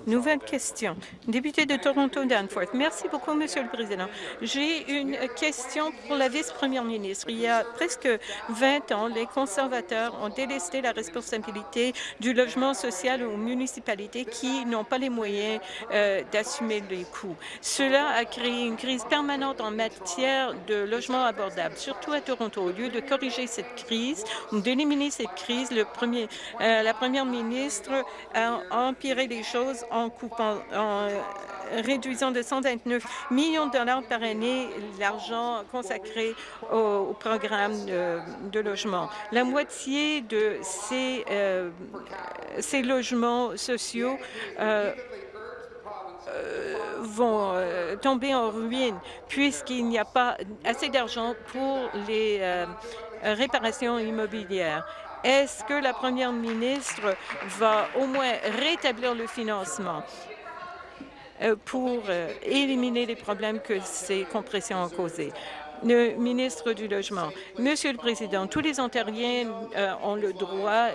Speaker 3: Nouvelle question. Député de Toronto-Danforth. Merci beaucoup, Monsieur le Président. J'ai une question pour la vice-première ministre. Il y a presque 20 ans, les conservateurs ont délesté la responsabilité du logement social aux municipalités qui n'ont pas les moyens euh, d'assumer les coûts. Cela a créé une crise permanente en matière de logement abordable, surtout à Toronto. Au lieu de corriger cette crise d'éliminer cette crise, euh, la première ministre a empiré les choses en coupant, en réduisant de 129 millions de dollars par année l'argent consacré au, programme de, logement. La moitié de ces, euh, ces logements sociaux euh, euh, vont tomber en ruine puisqu'il n'y a pas assez d'argent pour les réparations immobilières. Est-ce que la première ministre va au moins rétablir le financement euh, pour euh, éliminer les problèmes que ces compressions ont causés? le ministre du Logement. Monsieur le Président, tous les Ontariens euh, ont le droit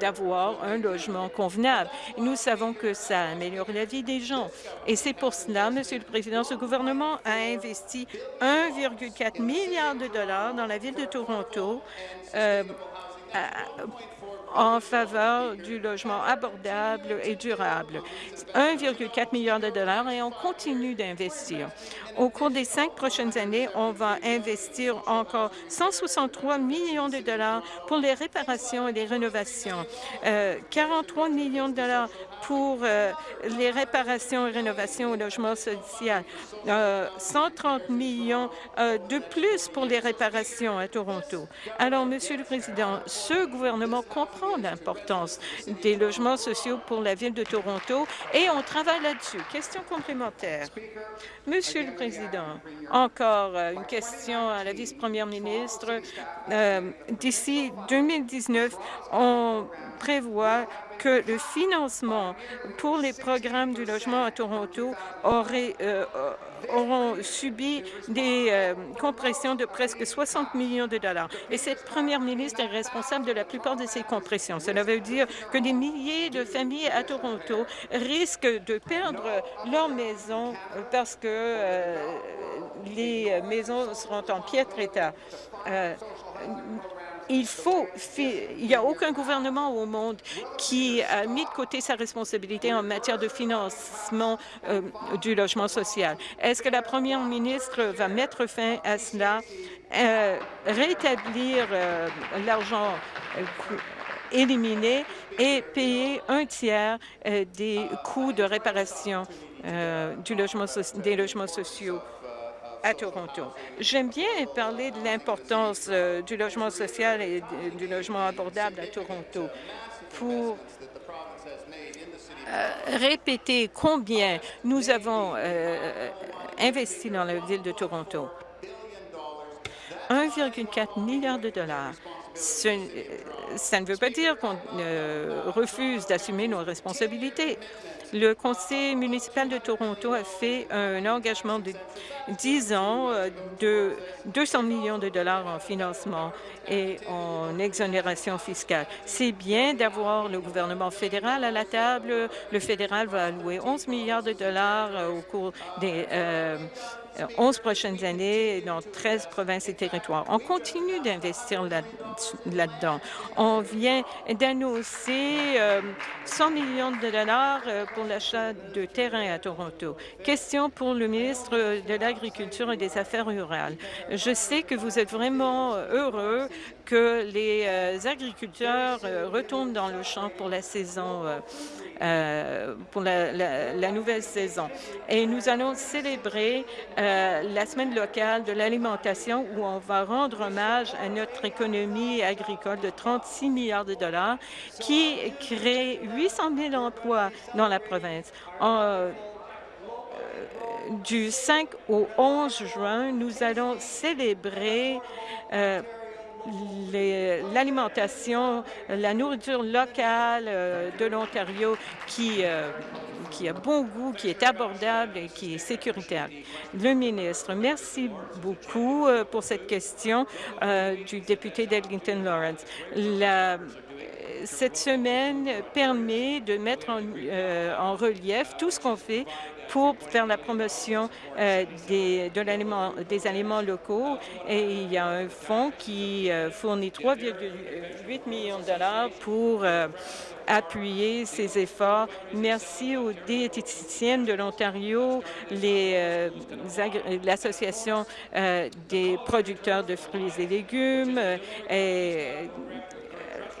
Speaker 3: d'avoir un logement convenable. Nous savons que ça améliore la vie des gens. Et c'est pour cela, Monsieur le Président, ce gouvernement a investi 1,4 milliard de dollars dans la ville de Toronto en faveur du logement abordable et durable. 1,4 milliard de dollars et on continue d'investir. Au cours des cinq prochaines années, on va investir encore 163 millions de dollars pour les réparations et les rénovations, 43 euh, millions de dollars pour euh, les réparations et rénovations au logement social, 130 millions de plus pour les réparations à Toronto. Alors, Monsieur le Président, ce gouvernement comprend l'importance des logements sociaux pour la ville de Toronto et on travaille là-dessus. Question complémentaire. Encore euh, une question à la vice-première ministre. Euh, d'ici 2019, on prévoit que le financement pour les programmes du logement à Toronto aurait, euh, auront subi des euh, compressions de presque 60 millions de dollars. Et cette première ministre est responsable de la plupart de ces compressions. Cela veut dire que des milliers de familles à Toronto risquent de perdre leur maison parce que euh, les maisons seront en piètre état. Euh, il faut, il n'y a aucun gouvernement au monde qui a mis de côté sa responsabilité en matière de financement euh, du logement social. Est-ce que la première ministre va mettre fin à cela, euh, rétablir euh, l'argent éliminé et payer un tiers des coûts de réparation des logements sociaux? À Toronto. J'aime bien parler de l'importance euh, du logement social et du logement abordable à Toronto pour euh, répéter combien nous avons euh, investi dans la ville de Toronto. 1,4 milliard de dollars. ça ne veut pas dire qu'on refuse d'assumer nos responsabilités. Le conseil municipal de Toronto a fait un engagement de 10 ans euh, de 200 millions de dollars en financement et en exonération fiscale. C'est bien d'avoir le gouvernement fédéral à la table. Le fédéral va allouer 11 milliards de dollars euh, au cours des euh, 11 prochaines années dans 13 provinces et territoires. On continue d'investir là-dedans. On vient d'annoncer 100 euh, millions de dollars euh, pour l'achat de terrain à Toronto. Question pour le ministre de l'Agriculture et des Affaires rurales. Je sais que vous êtes vraiment heureux que les euh, agriculteurs retournent dans le champ pour la saison euh, pour la, nouvelle saison. Et nous allons célébrer euh, la semaine locale de l'alimentation où on va rendre hommage à notre économie agricole de 36 milliards de dollars qui crée 800 000 emplois dans la province. Euh, du 5 au 11 juin, nous allons célébrer l'alimentation, la nourriture locale euh, de l'Ontario qui, euh, qui a bon goût, qui est abordable et qui est sécuritaire. Le ministre, merci beaucoup euh, pour cette question du député d'Eglinton Lawrence. La, cette semaine permet de mettre en, en relief tout ce qu'on fait pour faire la promotion euh, des, de des aliments locaux. Et il y a un fonds qui euh, fournit 3,8 millions de dollars pour euh, appuyer ces efforts. Merci aux diététiciennes de l'Ontario, l'Association des producteurs de fruits et légumes. Et,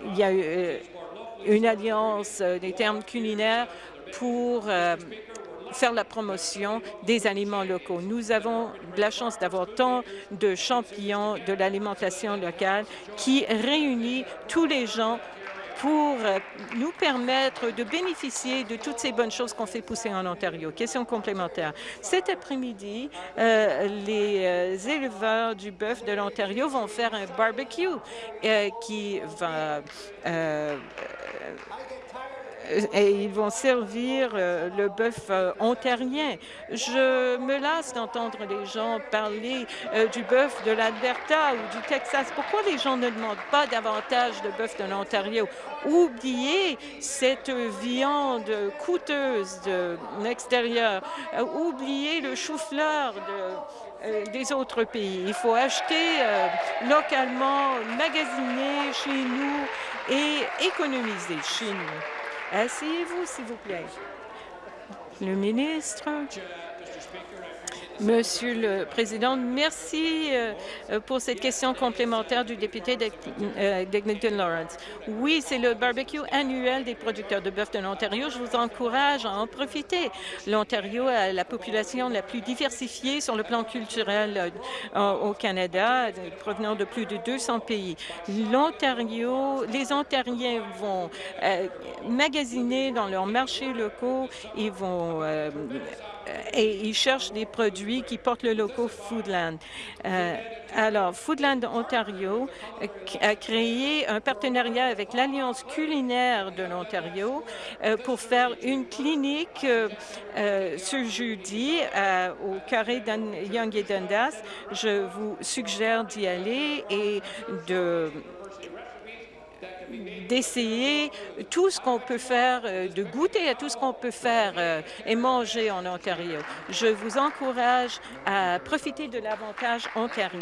Speaker 3: il y a une alliance des termes culinaires pour faire la promotion des aliments locaux. Nous avons la chance d'avoir tant de champions de l'alimentation locale qui réunit tous les gens pour euh, nous permettre de bénéficier de toutes ces bonnes choses qu'on fait pousser en Ontario. Question complémentaire. Cet après-midi, euh, les euh, éleveurs du bœuf de l'Ontario vont faire un barbecue qui va et ils vont servir euh, le bœuf euh, ontarien. Je me lasse d'entendre les gens parler euh, du bœuf de l'Alberta ou du Texas. Pourquoi les gens ne demandent pas davantage de bœuf de l'Ontario? Oubliez cette viande coûteuse de l'extérieur. Oubliez le chou-fleur des autres pays. Il faut acheter localement, magasiner chez nous et économiser chez nous. Asseyez-vous, s'il vous plaît. Le ministre. Monsieur le Président, merci euh, pour cette question complémentaire du député d'Eglinton Lawrence. Oui, c'est le barbecue annuel des producteurs de bœuf de l'Ontario. Je vous encourage à en profiter. L'Ontario a la population la plus diversifiée sur le plan culturel euh, au Canada, provenant de plus de 200 pays. L'Ontario, les Ontariens vont euh, magasiner dans leurs marchés locaux, ils vont et ils cherchent des produits qui portent le logo Foodland. Euh, alors, Foodland Ontario euh, a créé un partenariat avec l'Alliance culinaire de l'Ontario euh, pour faire une clinique ce jeudi au carré Young et Dundas. Je vous suggère d'y aller et de d'essayer tout ce qu'on peut faire, euh, de goûter à tout ce qu'on peut faire euh, et manger en Ontario. Je vous encourage à profiter de l'avantage ontarien.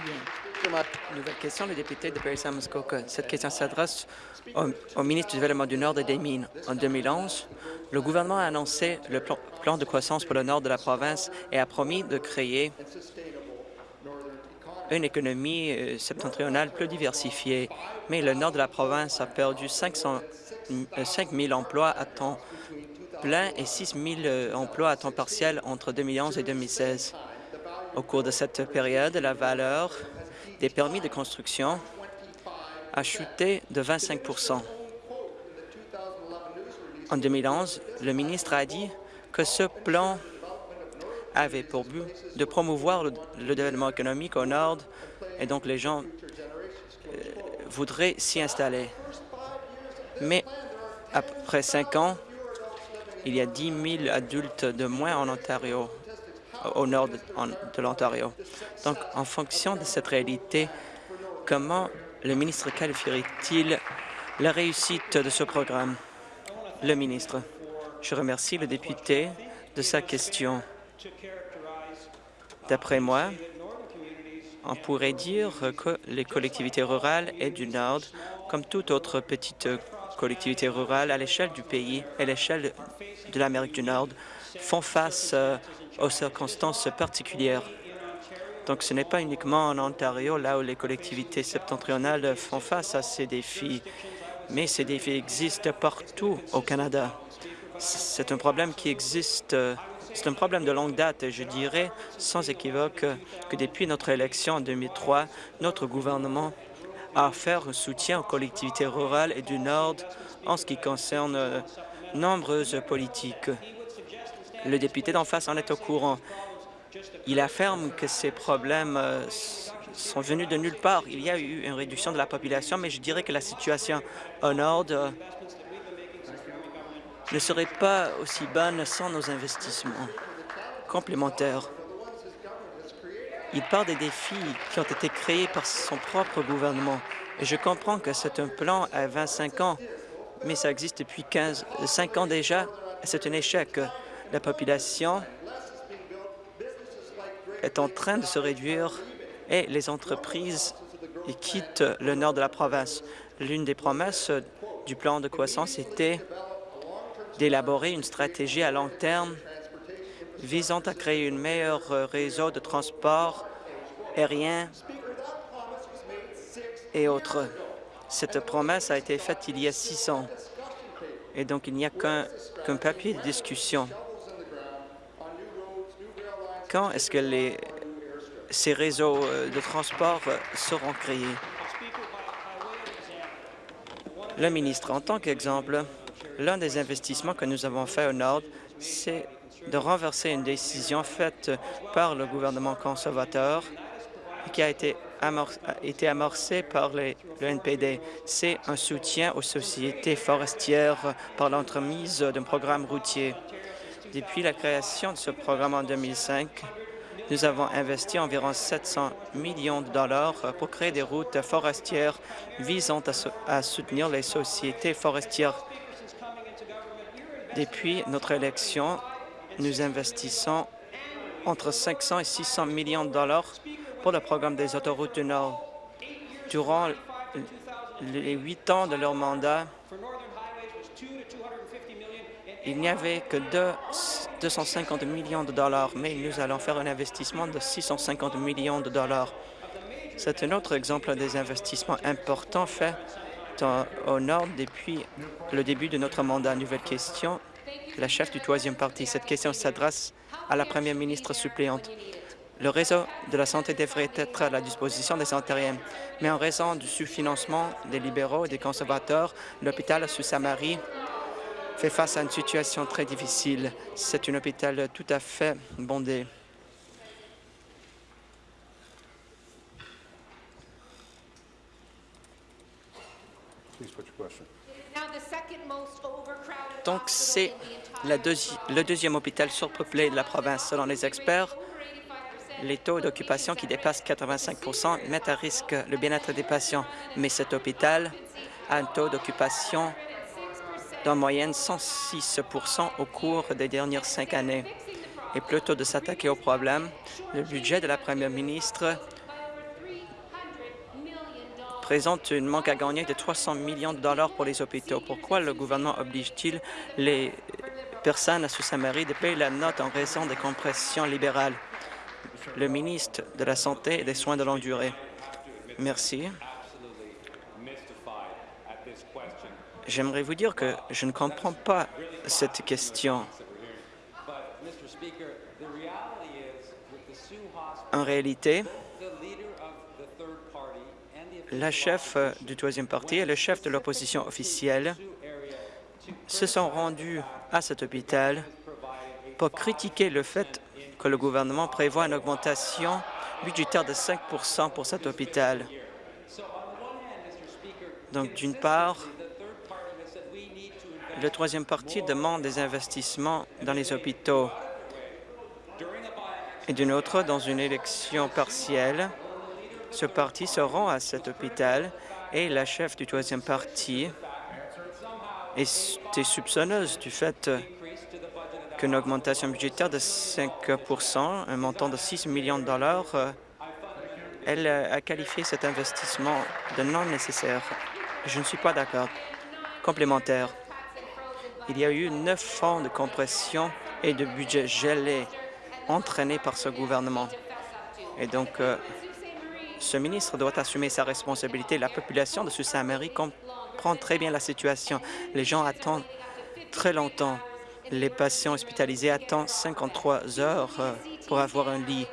Speaker 4: Nouvelle question, le député de paris muskoka Cette question s'adresse au, ministre du Développement du Nord et des Mines. En 2011, le gouvernement a annoncé le plan de croissance pour le nord de la province et a promis de créer une économie euh, septentrionale plus diversifiée, mais le nord de la province a perdu 500, 5 000 emplois à temps plein et 6 000 euh, emplois à temps partiel entre 2011 et 2016. Au cours de cette période, la valeur des permis de construction a chuté de 25 En 2011, le ministre a dit que ce plan avait pour but de promouvoir le, développement économique au nord et donc les gens euh, voudraient s'y installer. Mais après cinq ans, il y a 10 000 adultes de moins en Ontario, au nord de, de l'Ontario. Donc, en fonction de cette réalité, comment le ministre qualifierait-il la réussite de ce programme? Le ministre. Je remercie le député de sa question. D'après moi, on pourrait dire que les collectivités rurales et du Nord, comme toute autre petite collectivité rurale à l'échelle du pays et à l'échelle de l'Amérique du Nord, font face euh, aux circonstances particulières. Donc ce n'est pas uniquement en Ontario, là où les collectivités septentrionales font face à ces défis, mais ces défis existent partout au Canada. C'est un problème qui existe euh, c'est un problème de longue date et je dirais sans équivoque que depuis notre élection en 2003, notre gouvernement a offert un soutien aux collectivités rurales et du Nord en ce qui concerne euh, nombreuses politiques. Le député d'en face en est au courant. Il affirme que ces problèmes euh, sont venus de nulle part. Il y a eu une réduction de la population, mais je dirais que la situation au Nord euh, ne serait pas aussi bonne sans nos investissements complémentaires. Il parle des défis qui ont été créés par son propre gouvernement. Et je comprends que c'est un plan à 25 ans, mais ça existe depuis 15, 5 ans déjà. C'est un échec. La population est en train de se réduire et les entreprises quittent le nord de la province. L'une des promesses du plan de croissance était d'élaborer une stratégie à long terme visant à créer un meilleur réseau de transport aérien et autres. Cette promesse a été faite il y a six ans, et donc il n'y a qu'un papier de discussion. Quand est-ce que les, ces réseaux euh, de transport euh, seront créés? Le ministre, en tant qu'exemple, l'un des investissements que nous avons fait au Nord, c'est de renverser une décision faite par le gouvernement conservateur qui a été, amorcée par le NPD. C'est un soutien aux sociétés forestières par l'entremise d'un programme routier. Depuis la création de ce programme en 2005, nous avons investi environ 700 millions de dollars pour créer des routes forestières visant à soutenir les sociétés forestières. Depuis notre élection, nous investissons entre 500 et 600 millions de dollars pour le programme des autoroutes du Nord. Durant les huit ans de leur mandat, il n'y avait que 250 millions de dollars, mais nous allons faire un investissement de 650 millions de dollars. C'est un autre exemple des investissements importants faits au Nord depuis le début de notre mandat. Nouvelle question la chef du troisième parti. Cette question s'adresse à la première ministre suppléante. Le réseau de la santé devrait être à la disposition des Ontariens, mais en raison du sous-financement des libéraux et des conservateurs, l'hôpital sous Saint-Marie fait face à une situation très difficile. C'est un hôpital tout à fait bondé. Donc, c'est le deuxième hôpital surpeuplé de la province. Selon les experts, les taux d'occupation qui dépassent 85% mettent à risque le bien-être des patients. Mais cet hôpital a un taux d'occupation d'en moyenne 106% au cours des dernières cinq années. Et plutôt de s'attaquer au problème, le budget de la première ministre présente un manque à gagner de 300 millions de dollars pour les hôpitaux. Pourquoi le gouvernement oblige-t-il les personnes à Sault-Saint-Marie de payer la note en raison des compressions libérales? Le ministre de la Santé et des Soins de longue durée. Merci. J'aimerais vous dire que je ne comprends pas cette question. En réalité, la chef du troisième parti et le chef de l'opposition officielle se sont rendus à cet hôpital pour critiquer le fait que le gouvernement prévoit une augmentation budgétaire de 5% pour cet hôpital. Donc, d'une part, le troisième parti demande des investissements dans les hôpitaux et d'une autre, dans une élection partielle, ce parti se rend à cet hôpital et la chef du troisième parti est soupçonneuse du fait qu'une augmentation budgétaire de 5% un montant de 6 millions de dollars, elle a qualifié cet investissement de non nécessaire. Je ne suis pas d'accord. Complémentaire. Il y a eu neuf fonds de compression et de budget gelé entraînés par ce gouvernement. Et donc, euh, ce ministre doit assumer sa responsabilité. La population de Sault-Saint-Marie comprend très bien la situation. Les gens attendent très longtemps. Les patients hospitalisés attendent 53 heures euh, pour avoir un lit.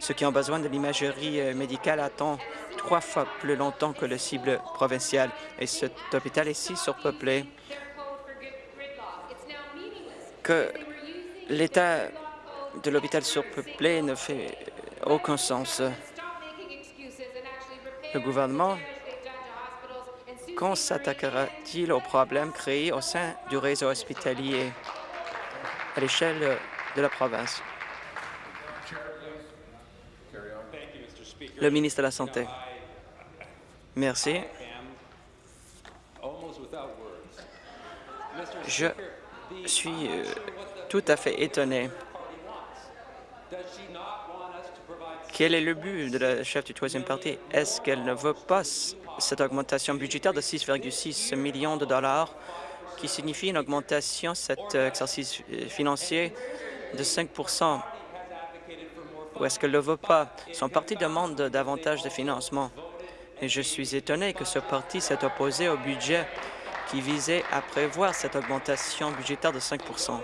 Speaker 4: Ceux qui ont besoin de l'imagerie euh, médicale attendent trois fois plus longtemps que le cible provincial. Et cet hôpital est si surpeuplé que l'état de l'hôpital surpeuplé ne fait aucun sens. Le gouvernement, quand s'attaquera-t-il aux problèmes créés au sein du réseau hospitalier à l'échelle de la province? Le ministre de la Santé. Merci. Je suis euh, tout à fait étonné. Quel est le but de la chef du troisième parti? Est-ce qu'elle ne veut pas cette augmentation budgétaire de 6,6 millions de dollars qui signifie une augmentation cet exercice financier de 5% ou est-ce qu'elle ne le veut pas? Son parti demande davantage de financement. Et je suis étonné que ce parti s'est opposé au budget qui visait à prévoir cette augmentation budgétaire de 5%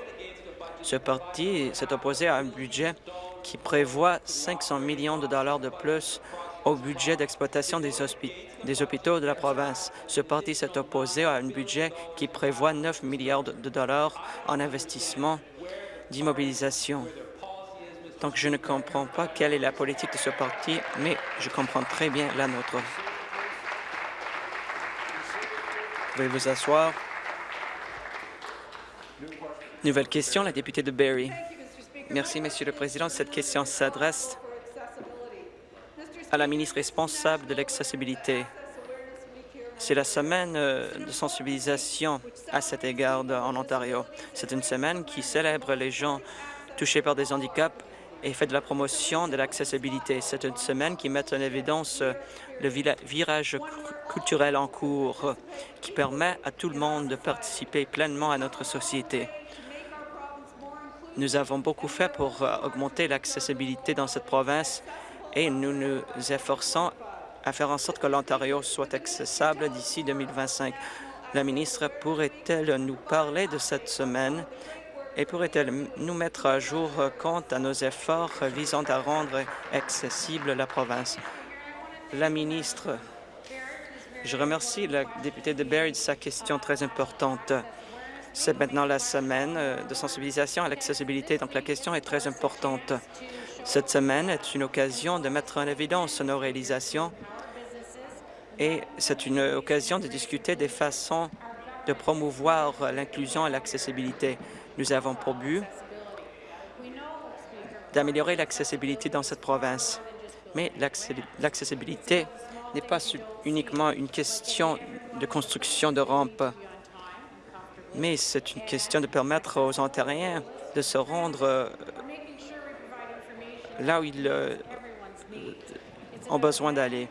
Speaker 4: Ce parti s'est opposé à un budget qui prévoit 500 millions de dollars de plus au budget d'exploitation des, hôpitaux de la province. Ce parti s'est opposé à un budget qui prévoit 9 milliards de dollars en investissement d'immobilisation. Donc, je ne comprends pas quelle est la politique de ce parti, mais je comprends très bien la nôtre. Pouvez vous asseoir. Nouvelle question, la députée de Barrie. Merci, Monsieur le Président. Cette question s'adresse à la ministre responsable de l'accessibilité. C'est la semaine euh, de sensibilisation à cet égard en Ontario. C'est une semaine qui célèbre les gens touchés par des handicaps et fait de la promotion de l'accessibilité. C'est une semaine qui met en évidence euh, le virage culturel en cours qui permet à tout le monde de participer pleinement à notre société. Nous avons beaucoup fait pour euh, augmenter l'accessibilité dans cette province et nous nous efforçons à faire en sorte que l'Ontario soit accessible d'ici 2025. La ministre pourrait-elle nous parler de cette semaine et pourrait-elle nous mettre à jour quant à nos efforts visant à rendre accessible la province? La ministre, je remercie la députée de Barrie de sa question très importante. C'est maintenant la semaine de sensibilisation à l'accessibilité, donc la question est très importante. Cette semaine est une occasion de mettre en évidence nos réalisations et c'est une occasion de discuter des façons de promouvoir l'inclusion et l'accessibilité. Nous avons pour but d'améliorer l'accessibilité dans cette province. Mais l'accessibilité n'est pas uniquement une question de construction de rampes, mais c'est une question de permettre aux Ontariens de se rendre euh, là où ils euh, ont besoin d'aller.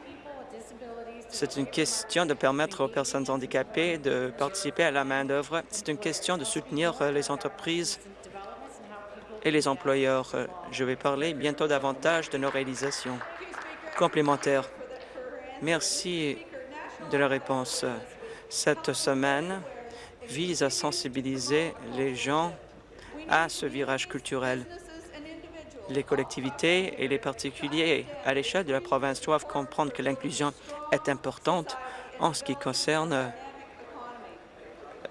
Speaker 4: C'est une question de permettre aux personnes handicapées de participer à la main-d'œuvre. C'est une question de soutenir euh, les entreprises et les employeurs. Je vais parler bientôt davantage de nos réalisations complémentaires. Merci de la réponse. Cette semaine vise à sensibiliser les gens à ce virage culturel. Les collectivités et les particuliers à l'échelle de la province doivent comprendre que l'inclusion est importante en ce qui concerne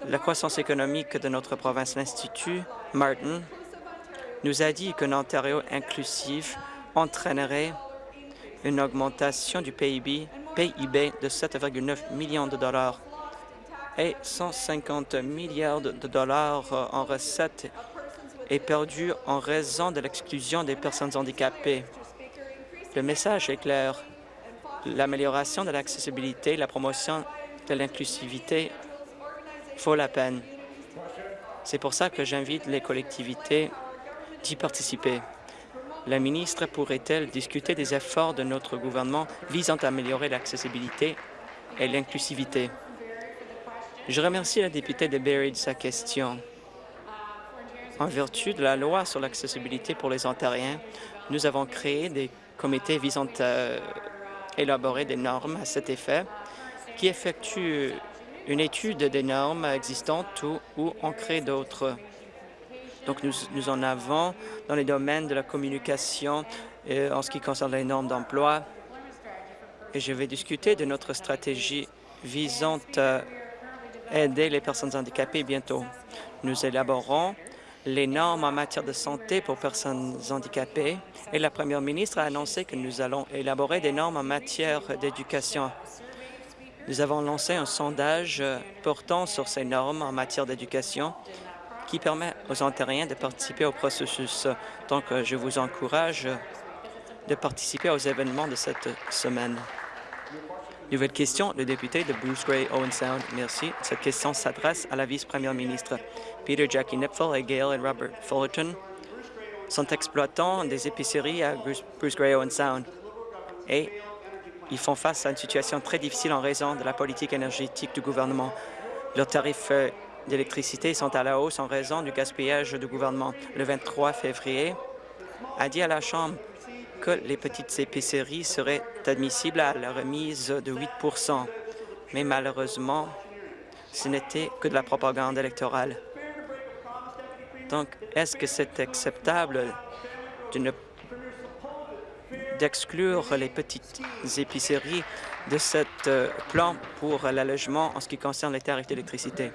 Speaker 4: la croissance économique de notre province. L'Institut Martin nous a dit qu'un Ontario inclusif entraînerait une augmentation du PIB, PIB de 7,9 millions de dollars et 150 milliards de dollars en recettes est perdu en raison de l'exclusion des personnes handicapées. Le message est clair. L'amélioration de l'accessibilité, la promotion de l'inclusivité faut la peine. C'est pour ça que j'invite les collectivités d'y participer. La ministre pourrait-elle discuter des efforts de notre gouvernement visant à améliorer l'accessibilité et l'inclusivité? Je remercie la députée de Barrie de sa question. En vertu de la loi sur l'accessibilité pour les Ontariens, nous avons créé des comités visant à élaborer des normes à cet effet qui effectuent une étude des normes existantes ou, en crée d'autres. Donc, nous, nous, en avons dans les domaines de la communication et en ce qui concerne les normes d'emploi. Et je vais discuter de notre stratégie visant à aider les personnes handicapées bientôt. Nous élaborons les normes en matière de santé pour personnes handicapées et la première ministre a annoncé que nous allons élaborer des normes en matière d'éducation. Nous avons lancé un sondage portant sur ces normes en matière d'éducation qui permet aux Ontariens de participer au processus. Donc, je vous encourage de participer aux événements de cette semaine. Nouvelle question, le député de Bruce Gray Owen Sound. Merci. Cette question s'adresse à la vice-première ministre. Peter Jackie Nipfel et Gail et Robert Fullerton sont exploitants des épiceries à Bruce Gray Owen Sound et ils font face à une situation très difficile en raison de la politique énergétique du gouvernement. Leurs tarifs euh, d'électricité sont à la hausse en raison du gaspillage du gouvernement. Le 23 février, a dit à la Chambre que les petites épiceries seraient admissibles à la remise de 8% mais malheureusement, ce n'était que de la propagande électorale. Donc, est-ce que c'est acceptable d'exclure les petites épiceries de ce euh, plan pour l'allègement en ce qui concerne les tarifs d'électricité?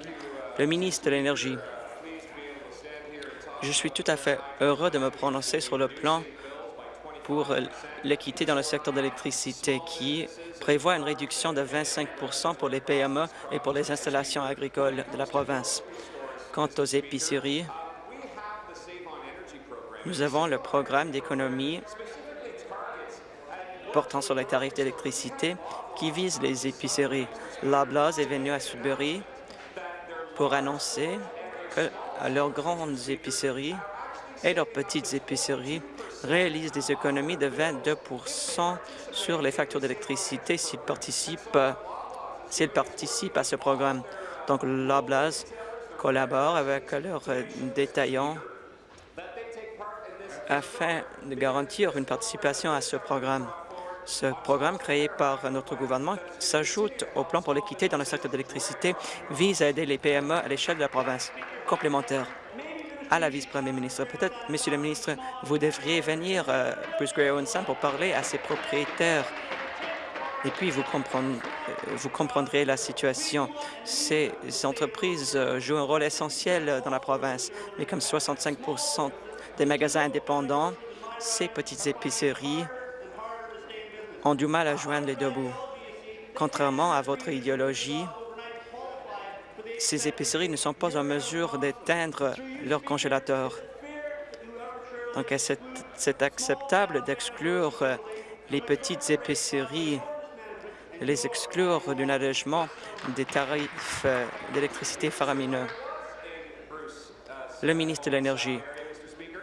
Speaker 4: Le ministre de l'Énergie. Je suis tout à fait heureux de me prononcer sur le plan pour l'équité dans le secteur de l'électricité qui prévoit une réduction de 25% pour les PME et pour les installations agricoles de la province. Quant aux épiceries, nous avons le programme d'économie portant sur les tarifs d'électricité qui vise les épiceries. Loblaws est venu à Sudbury pour annoncer que leurs grandes épiceries et leurs petites épiceries réalisent des économies de 22 sur les factures d'électricité s'ils participent, participent à ce programme. Donc, Loblaws collabore avec leurs détaillants afin de garantir une participation à ce programme. Ce programme créé par notre gouvernement s'ajoute au plan pour l'équité dans le secteur de l'électricité, vise à aider les PME à l'échelle de la province. Complémentaire à la vice-première ministre. Peut-être, Monsieur le ministre, vous devriez venir à euh, Bruce Gray pour parler à ses propriétaires et puis vous, comprendre, euh, vous comprendrez la situation. Ces entreprises euh, jouent un rôle essentiel dans la province, mais comme 65% des magasins indépendants, ces petites épiceries ont du mal à joindre les deux bouts. Contrairement à votre idéologie, ces épiceries ne sont pas en mesure d'éteindre leur congélateur. Donc, c'est acceptable d'exclure les petites épiceries, les exclure d'un allègement des tarifs d'électricité faramineux? Le ministre de l'Énergie,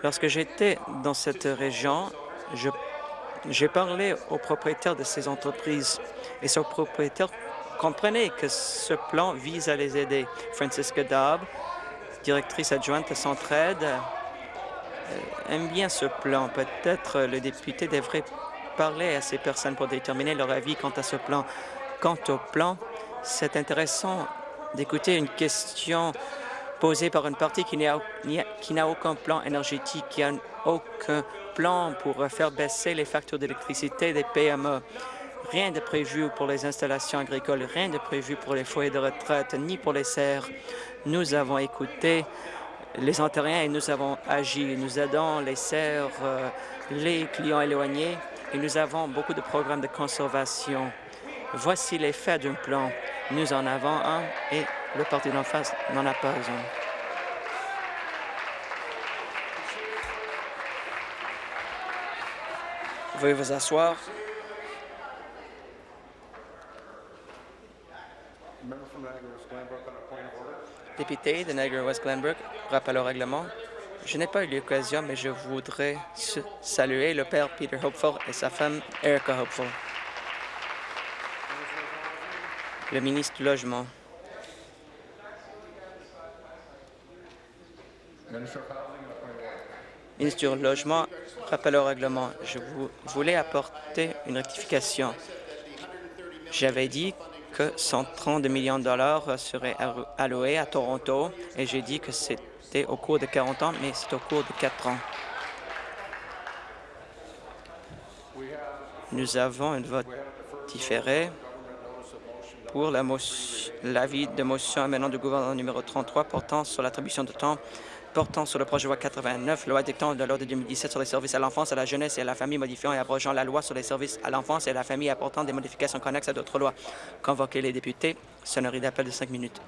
Speaker 4: lorsque j'étais dans cette région, j'ai parlé aux propriétaires de ces entreprises et ces propriétaires Comprenez que ce plan vise à les aider. Francisca Dobb, directrice adjointe de Centraide, euh, aime bien ce plan. Peut-être le député devrait parler à ces personnes pour déterminer leur avis quant à ce plan. Quant au plan, c'est intéressant d'écouter une question posée par une partie qui n'a aucun plan énergétique, qui n'a aucun plan pour faire baisser les factures d'électricité des PME. Rien de prévu pour les installations agricoles, rien de prévu pour les foyers de retraite, ni pour les serres. Nous avons écouté les Ontariens et nous avons agi. Nous aidons les serres, euh, les clients éloignés et nous avons beaucoup de programmes de conservation. Voici l'effet d'un plan. Nous en avons un et le parti d'en face n'en a pas un. Veuillez vous asseoir. Député de Niagara-West Glenbrook, rappel au règlement. Je n'ai pas eu l'occasion, mais je voudrais saluer le père Peter Hopeful et sa femme Erica Hopeful. Le ministre du Logement. Ministre du Logement, rappel au règlement. Je voulais apporter une rectification. J'avais dit que 130 millions de dollars seraient alloués à Toronto et j'ai dit que c'était au cours de 40 ans, mais c'est au cours de 4 ans. Nous avons un vote différé pour l'avis de motion maintenant du gouvernement numéro 33 portant sur l'attribution de temps portant sur le projet de loi 89, loi dictant de l'ordre de 2017 sur les services à l'enfance, à la jeunesse et à la famille, modifiant et abrogeant la loi sur les services à l'enfance et à la famille, apportant des modifications connexes à d'autres lois. Convoquer les députés. Sonnerie d'appel de cinq minutes.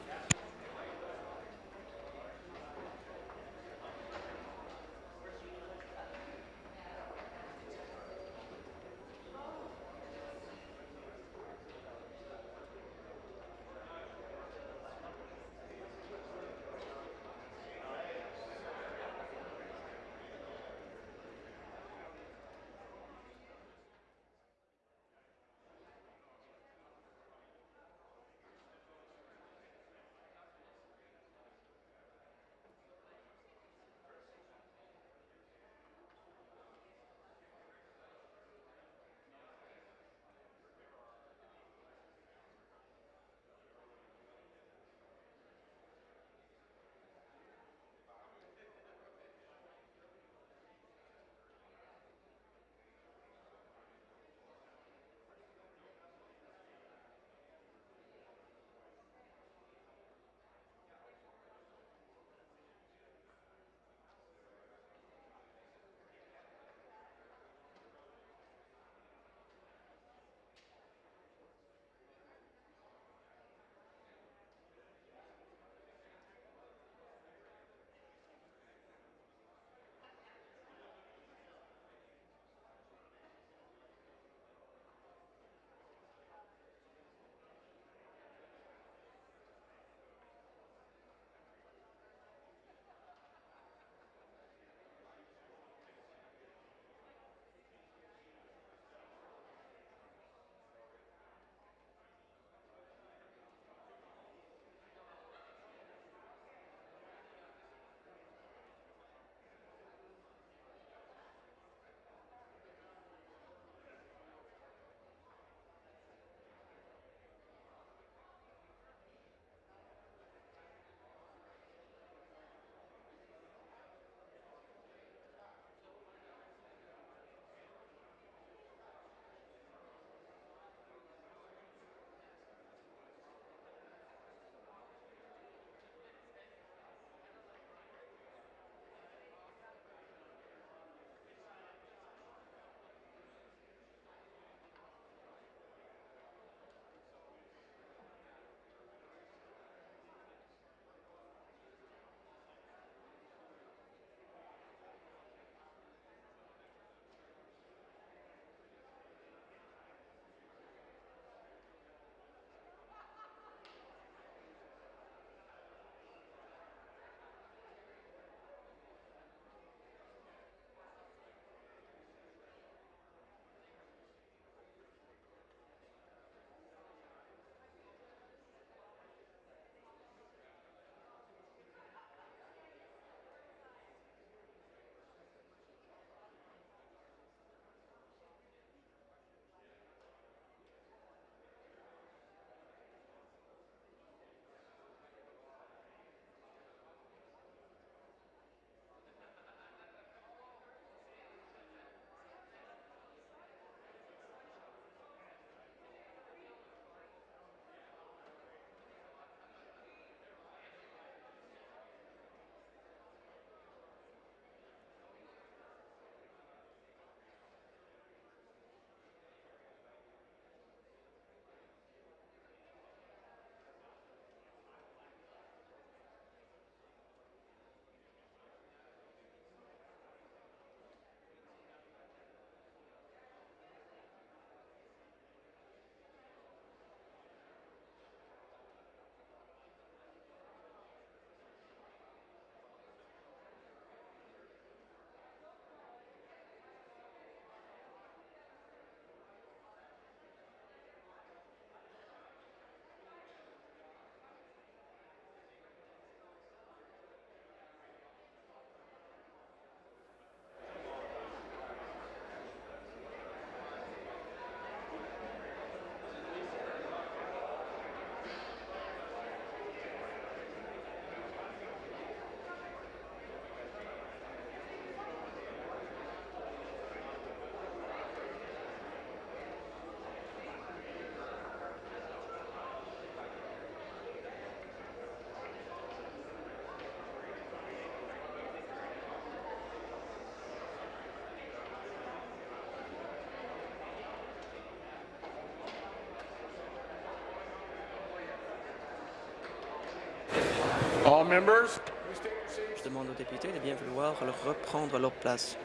Speaker 4: Je demande aux députés de bien vouloir reprendre leur place.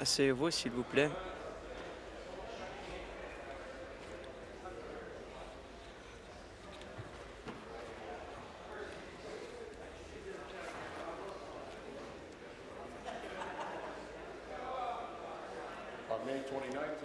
Speaker 4: Asseyez-vous, s'il vous plaît.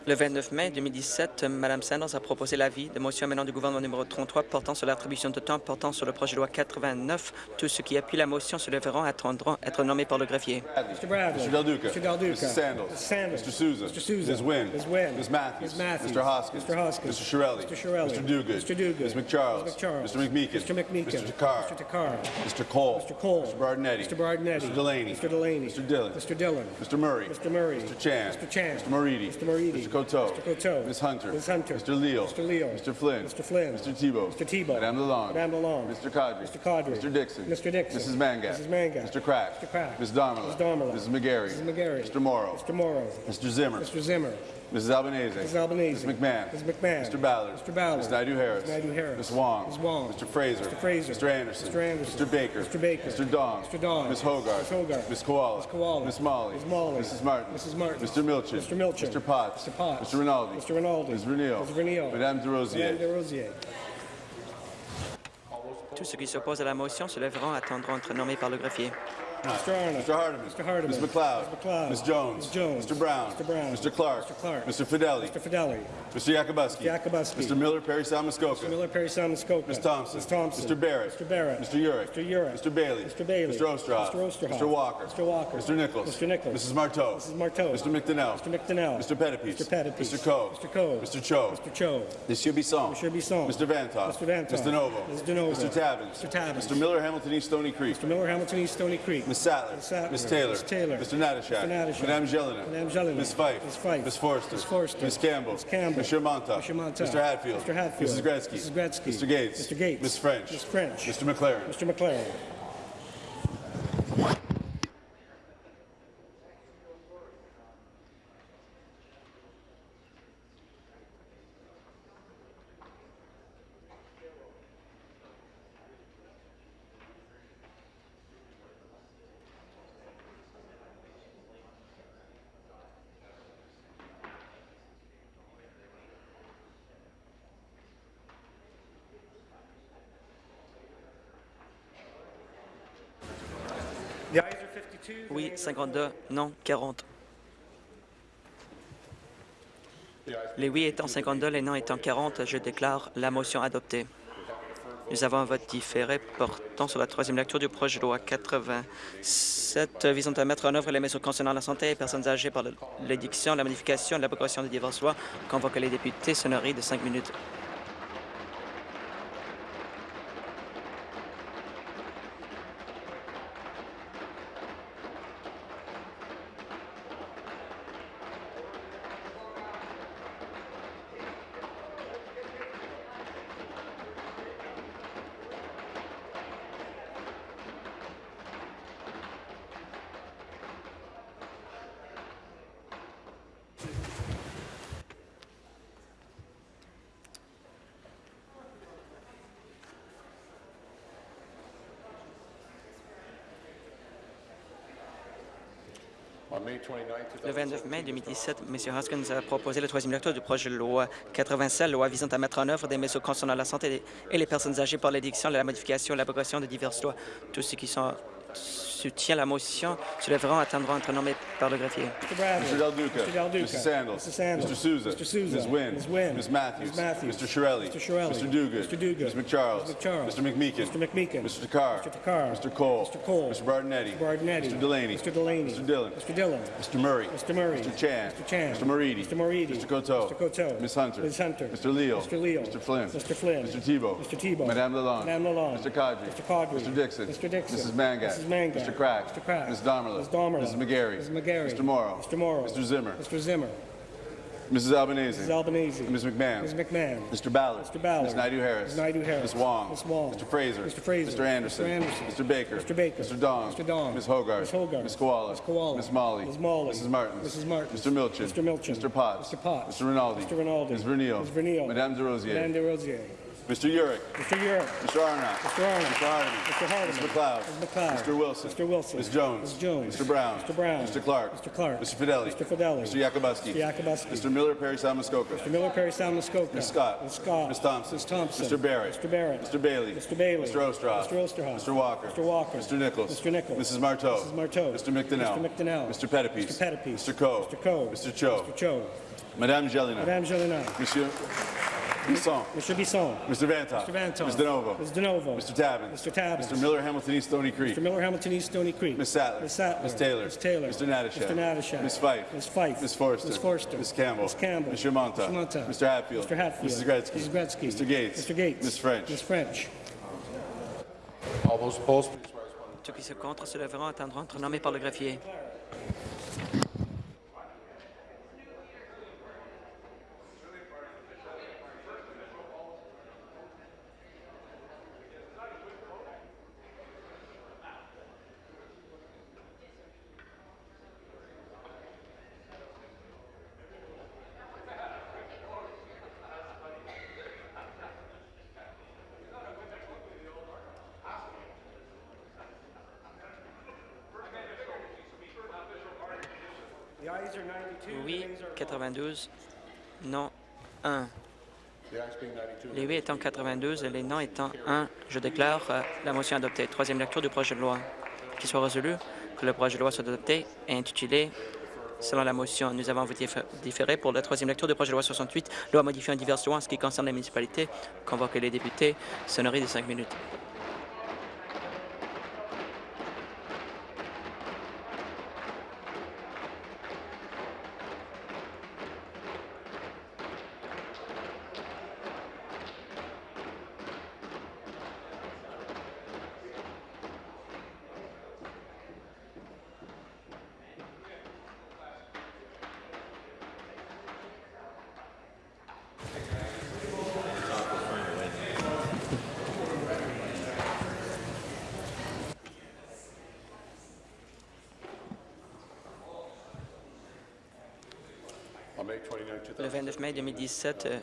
Speaker 4: Le 29 mai 2017, Mme Sanders a proposé l'avis de motion menant du gouvernement numéro 33 portant sur l'attribution de temps portant sur le projet de loi 89. Tous ceux qui appuient la motion se lèveront et attendront être nommés par le greffier.
Speaker 5: Mr. Bradley.
Speaker 6: Mr. Del Duca.
Speaker 5: Mr. Del Duca.
Speaker 6: Mr. Sandals.
Speaker 5: Mr. Sandals.
Speaker 6: Mr. Souza.
Speaker 5: Mr. Souza.
Speaker 6: Ms. Wynn.
Speaker 5: Ms. Wynn.
Speaker 6: Ms. Matthews.
Speaker 5: Ms. Matthews.
Speaker 6: Mr. Hoskins.
Speaker 5: Mr. Hoskins.
Speaker 6: Mr. Shirelli.
Speaker 5: Mr. Shirelli.
Speaker 6: Mr. Duguid.
Speaker 5: Mr. Duguid.
Speaker 6: Ms. McCharles.
Speaker 5: Ms. McCharles.
Speaker 6: Mr. McMeekin.
Speaker 5: Mr. McMeekin.
Speaker 6: Mr. Takar.
Speaker 5: Mr. Takar.
Speaker 6: Mr. Cole.
Speaker 5: Mr. Cole.
Speaker 6: Mr. Bardinetti.
Speaker 5: Mr. Bardinetti.
Speaker 6: Mr. Delaney.
Speaker 5: Mr. Delaney.
Speaker 6: Mr. Dillon.
Speaker 5: Mr. Dillon.
Speaker 6: Mr. Murray.
Speaker 5: Mr. Murray.
Speaker 6: Mr. Chan.
Speaker 5: Mr. Chan.
Speaker 6: Mr. Moridi.
Speaker 5: Mr. Moridi.
Speaker 6: Mr. Coteau.
Speaker 5: Mr. Coteau.
Speaker 6: Ms. Hunter.
Speaker 5: Ms. Hunter.
Speaker 6: Mr. Leal.
Speaker 5: Mr. Leal.
Speaker 6: Mr. Flynn.
Speaker 5: Mr. Flynn.
Speaker 6: Mr. Tebow.
Speaker 5: Mr. Tebow.
Speaker 6: Madame Lalonde.
Speaker 5: Madame Lalonde.
Speaker 6: Mr. Cadre.
Speaker 5: Mr. Cadre.
Speaker 6: Mr. Dixon.
Speaker 5: Mr. Dixon.
Speaker 6: Mrs. Mangat.
Speaker 5: Mrs. Mangat.
Speaker 6: Mr. Crack.
Speaker 5: Mr. Crack.
Speaker 6: Ms. Domela.
Speaker 5: Ms. Domela.
Speaker 6: Mrs. McGarry.
Speaker 5: Mrs. McGarry.
Speaker 6: Mr. Morrow.
Speaker 5: Mr. Morrow.
Speaker 6: Mr. Zimmer.
Speaker 5: Mr. Zimmer.
Speaker 6: Mrs. Albanese.
Speaker 5: Mrs. Albanese.
Speaker 6: Ms. McMahon.
Speaker 5: Ms. McMahon.
Speaker 6: Mr. Ballard.
Speaker 5: Mr. Ballard.
Speaker 6: Ms. Naidu Harris.
Speaker 5: Ms. Naidu Harris.
Speaker 6: Ms. Wong.
Speaker 5: Ms. Wong.
Speaker 6: Mr. Fraser.
Speaker 5: Mr. Fraser.
Speaker 6: Mr. Anderson.
Speaker 5: Mr. Anderson.
Speaker 6: Mr. Baker.
Speaker 5: Mr. Baker.
Speaker 6: Mr. Dong.
Speaker 5: Mr. Dong.
Speaker 6: Ms. Hogarth.
Speaker 5: Ms. Hogarth.
Speaker 6: Ms. Koala.
Speaker 5: Ms. Koala.
Speaker 6: Ms. Molly.
Speaker 5: Ms. Molly.
Speaker 6: Mrs. Martin.
Speaker 5: Mrs. Martin.
Speaker 6: Mr. Milchin.
Speaker 5: Mr. Milchin.
Speaker 6: Mr. Potts.
Speaker 5: Mr. Potts.
Speaker 6: Mr. Rinaldi.
Speaker 5: Mr. Rinaldi.
Speaker 6: Ms. Renil.
Speaker 5: Ms. Renil.
Speaker 6: Madame de Rosier.
Speaker 5: Madame de Rosier.
Speaker 4: Tous ceux qui s'opposent à la motion se lèveront attendront être nommés par le greffier.
Speaker 5: Mr. Arnott.
Speaker 6: Mr. Hardeman.
Speaker 5: Mr. Hardeman.
Speaker 6: Ms. McLeod.
Speaker 5: Ms. McLeod.
Speaker 6: Ms. Jones.
Speaker 5: Ms. Jones.
Speaker 6: Mr. Brown.
Speaker 5: Mr. Brown.
Speaker 6: Mr. Clark.
Speaker 5: Mr. Clark.
Speaker 6: Mr. Fideli.
Speaker 5: Mr. Fidelli.
Speaker 6: Mr. Yakubuski.
Speaker 5: Yakubuski.
Speaker 6: Mr. Miller, Perry Salmuskoka.
Speaker 5: Mr. Miller, Perry Simon Skoka.
Speaker 6: Ms. Thompson.
Speaker 5: Ms. Thompson.
Speaker 6: Mr. Barrett.
Speaker 5: Mr. Barrett.
Speaker 6: Mr. Urick.
Speaker 5: Mr. Urick.
Speaker 6: Mr. Bailey.
Speaker 5: Mr. Bailey.
Speaker 6: Mr. Ostroff.
Speaker 5: Mr. Osterhoff.
Speaker 6: Mr. Walker.
Speaker 5: Mr. Walker.
Speaker 6: Mr. Nichols.
Speaker 5: Mr. Nichols.
Speaker 6: Mrs. Marteau.
Speaker 5: Mrs. Marteau.
Speaker 6: Mr. McDonnell.
Speaker 5: Mr. McDonnell.
Speaker 6: Mr. Pettipies.
Speaker 5: Mr. Pettipies.
Speaker 6: Mr. Coe.
Speaker 5: Mr. Coe.
Speaker 6: Mr. Cho.
Speaker 5: Mr. Cho.
Speaker 6: Monsieur Bisson.
Speaker 5: Monsieur Bisson.
Speaker 6: Mr. Vantoff.
Speaker 5: Mr. Vantoff.
Speaker 6: Mr. Novo.
Speaker 5: Mr. DeNovo.
Speaker 6: Mr. Tabbins.
Speaker 5: Mr. Tabbins.
Speaker 6: Mr. Miller, Hamilton East Stony Creek.
Speaker 5: Mr. Miller, Hamilton East, Stony Creek.
Speaker 6: Ms. Sattler.
Speaker 5: Ms. Sattler.
Speaker 6: Ms. Taylor.
Speaker 5: Ms. Taylor.
Speaker 6: Mr. Natashak.
Speaker 5: Mr. Natashak.
Speaker 6: Madame Jelena.
Speaker 5: Madame Jelena.
Speaker 6: Ms. Fife.
Speaker 5: Ms. Fife.
Speaker 6: Ms. Forster.
Speaker 5: Ms. Forster.
Speaker 6: Ms. Campbell.
Speaker 5: Ms. Campbell.
Speaker 6: Monsieur Montauk.
Speaker 5: Monsieur Montauk.
Speaker 6: Mr. Hatfield.
Speaker 5: Mr. Hatfield.
Speaker 6: Mrs. Gretzky.
Speaker 5: Mrs. Gretzky.
Speaker 6: Mr. Gates.
Speaker 5: Mr. Gates.
Speaker 6: Ms. French.
Speaker 5: Ms. French.
Speaker 6: Mr. McLaren.
Speaker 5: Mr. McLaren.
Speaker 4: Oui,
Speaker 7: nays are
Speaker 4: 52. Non, 40. Les oui étant 52, les non étant 40, je déclare la motion adoptée. Nous avons un vote différé portant sur la troisième lecture du projet de loi 87 visant à mettre en œuvre les mesures concernant la santé des personnes âgées par l'édiction, la modification et l'abrogation des diverses lois. Convoque les députés. Sonnerie de cinq minutes. Le 29 mai 2017, M. Hoskins a proposé la troisième lecture du projet de loi 87, loi visant à mettre en œuvre des mesures concernant la santé et les personnes âgées par l'édiction, la modification et l'abrogation de diverses lois. Tous ceux qui sont soutiennent la motion se lèveront et attendront être nommés par le greffier.
Speaker 5: Mr. Bradley.
Speaker 6: Mr. Del Duca.
Speaker 5: Mr. Del Duca.
Speaker 6: Mrs. Sandals.
Speaker 5: Mrs. Sandals.
Speaker 6: Mr. Souza.
Speaker 5: Mr. Souza.
Speaker 6: Ms. Wynn.
Speaker 5: Ms. Wynn.
Speaker 6: Ms. Matthews.
Speaker 5: Ms. Matthews.
Speaker 6: Mr. Shirelli.
Speaker 5: Mr. Shirelli.
Speaker 6: Mr. Duguid.
Speaker 5: Mr. Duguid.
Speaker 6: Ms. McCharles.
Speaker 5: Ms. McCharles.
Speaker 6: Mr. McMeekin.
Speaker 5: Mr. McMeekin.
Speaker 6: Mr. Takar.
Speaker 5: Mr. Takar.
Speaker 6: Mr. Cole.
Speaker 5: Mr. Cole.
Speaker 6: Mr. Bardinetti.
Speaker 5: Mr. Bardinetti.
Speaker 6: Mr. Delaney.
Speaker 5: Mr. Delaney.
Speaker 6: Mr. Dillon.
Speaker 5: Mr. Dillon.
Speaker 6: Mr. Murray.
Speaker 5: Mr. Murray.
Speaker 6: Mr. Chan.
Speaker 5: Mr. Chan.
Speaker 6: Mr. Moridi.
Speaker 5: Mr. Moridi.
Speaker 6: Mr. Coteau.
Speaker 5: Mr. Coteau.
Speaker 6: Ms. Hunter.
Speaker 5: Ms. Hunter.
Speaker 6: Mr. Leal.
Speaker 5: Mr. Leal.
Speaker 6: Mr. Flynn.
Speaker 5: Mr. Flynn.
Speaker 6: Mr. Tebow.
Speaker 5: Mr. Tebow.
Speaker 6: Madame Lalonde.
Speaker 5: Madame Lalonde.
Speaker 6: Mr. Cadre.
Speaker 5: Mr. Cadre.
Speaker 6: Mr. Dixon.
Speaker 5: Mr. Dixon.
Speaker 6: Mrs. Mangat.
Speaker 5: Mrs. Mangat.
Speaker 6: Mr. Crack.
Speaker 5: Mr. Crack.
Speaker 6: Ms. Domerla.
Speaker 5: Ms. Domerla.
Speaker 6: Mrs. McGarry.
Speaker 5: Ms. McGarry.
Speaker 6: Mr. Morrow.
Speaker 5: Mr. Morrow.
Speaker 6: Mr. Zimmer.
Speaker 5: Mr. Zimmer.
Speaker 6: Mrs. Albanese.
Speaker 5: Mrs. Albanese.
Speaker 6: Ms. McMahon.
Speaker 5: Ms. McMahon.
Speaker 6: Mr. Ballard.
Speaker 5: Mr. Ballard.
Speaker 6: Ms. Naidu-Harris.
Speaker 5: Ms. Naidu-Harris.
Speaker 6: Ms. Wong.
Speaker 5: Ms. Wong.
Speaker 6: Mr. Fraser.
Speaker 5: Mr. Fraser.
Speaker 6: Mr. Anderson.
Speaker 5: Mr. Anderson.
Speaker 6: Mr. Baker.
Speaker 5: Mr. Baker.
Speaker 6: Mr. Dong.
Speaker 5: Mr. Dong.
Speaker 6: Ms. Hogarth.
Speaker 5: Ms. Hogarth.
Speaker 6: Ms. Koala.
Speaker 5: Ms. Koala.
Speaker 6: Ms. Molly.
Speaker 5: Ms. Molly.
Speaker 6: Mrs. Martins.
Speaker 5: Mrs. Martins.
Speaker 6: Mr. Milchin.
Speaker 5: Mr. Milchin.
Speaker 6: Mr. Potts.
Speaker 5: Mr. Potts.
Speaker 6: Mr. Rinaldi.
Speaker 5: Mr. Rinaldi.
Speaker 6: Ms. Vernil.
Speaker 5: Ms. Vernil.
Speaker 6: Madame Des Rosiers.
Speaker 5: Madame Des Rosiers.
Speaker 6: Mr. Urick.
Speaker 5: Mr. Europe.
Speaker 6: Mr. Arnott.
Speaker 5: Mr. Arnott.
Speaker 6: Mr. Hardeman.
Speaker 5: Mr. Hardeman.
Speaker 6: Ms. McLeod.
Speaker 5: Ms. McLeod.
Speaker 6: Mr. Wilson.
Speaker 5: Mr. Wilson.
Speaker 6: Ms. Jones.
Speaker 5: Ms. Jones.
Speaker 6: Mr. Brown.
Speaker 5: Mr. Brown.
Speaker 6: Mr. Clark.
Speaker 5: Mr. Clark.
Speaker 6: Mr. Fidelli.
Speaker 5: Mr. Fidelli.
Speaker 6: Mr. Yakubuski.
Speaker 5: Mr. Yakubuski.
Speaker 6: Mr. Miller, Perry Salmuskoka.
Speaker 5: Mr. Miller, Perry Salmuskoka.
Speaker 6: Ms. Scott.
Speaker 5: Ms. Scott.
Speaker 6: Ms. Thompson.
Speaker 5: Ms. Thompson.
Speaker 6: Mr. Barrett.
Speaker 5: Mr. Barrett.
Speaker 6: Mr. Bailey.
Speaker 5: Mr. Bailey.
Speaker 6: Mr. Ostroff.
Speaker 5: Mr. Osterhoff.
Speaker 6: Mr. Walker.
Speaker 5: Mr. Walker.
Speaker 6: Mr. Nichols.
Speaker 5: Mr. Nichols.
Speaker 6: Mrs. Marteau.
Speaker 5: Mrs. Marteau.
Speaker 6: Mr. McDonnell.
Speaker 5: Mr. McDonnell.
Speaker 6: Mr. Pettipies.
Speaker 5: Mr. Pettipies.
Speaker 6: Mr. Coe.
Speaker 5: Mr. Coe.
Speaker 6: Mr. Cho.
Speaker 5: Mr. Cho.
Speaker 6: Madame Gelina.
Speaker 5: Madame Jolina.
Speaker 6: Monsieur Bisson.
Speaker 5: Mr. Bisson.
Speaker 6: Mr. Vantoff.
Speaker 5: Mr. Vantoff.
Speaker 6: Ms. DeNovo.
Speaker 5: Ms. DeNovo.
Speaker 6: Mr. Tabbins.
Speaker 5: Mr. Tabbins.
Speaker 6: Mr. Miller, Hamilton East, Stony Creek.
Speaker 5: Mr. Miller, Hamilton East, Stony Creek.
Speaker 6: Ms. Sattler.
Speaker 5: Ms. Sattler.
Speaker 6: Ms. Taylor.
Speaker 5: Ms. Taylor.
Speaker 6: Mr. Natashak.
Speaker 5: Mr. Natashak.
Speaker 6: Ms. Fife.
Speaker 5: Ms. Fife.
Speaker 6: Ms. Forster.
Speaker 5: Ms. Forster.
Speaker 6: Ms. Campbell.
Speaker 5: Ms. Campbell.
Speaker 6: Mr. Monta.
Speaker 5: Mr. Monta.
Speaker 6: Mr. Hatfield.
Speaker 5: Mr. Hatfield.
Speaker 6: Mrs. Gretzky.
Speaker 5: Mrs. Gretzky.
Speaker 6: Mr. Gates.
Speaker 5: Mr. Gates.
Speaker 6: Ms. French.
Speaker 5: Ms. French.
Speaker 8: All those opposed, please rise.
Speaker 4: Ceux qui sont contre se lèveront attendront être nommés par le greffier.
Speaker 5: 92.
Speaker 4: Non, 1.
Speaker 8: The ayes being 92.
Speaker 4: Les oui étant 92 et les non étant 1, je déclare euh, la motion adoptée. Troisième lecture du projet de loi. Qu'il soit résolu que le projet de loi soit adopté et intitulé selon la motion. Nous avons voté différé pour la troisième lecture du projet de loi 68, loi modifiant diverses lois en ce qui concerne les municipalités. Convoquer les députés. Sonnerie de cinq minutes. 2017,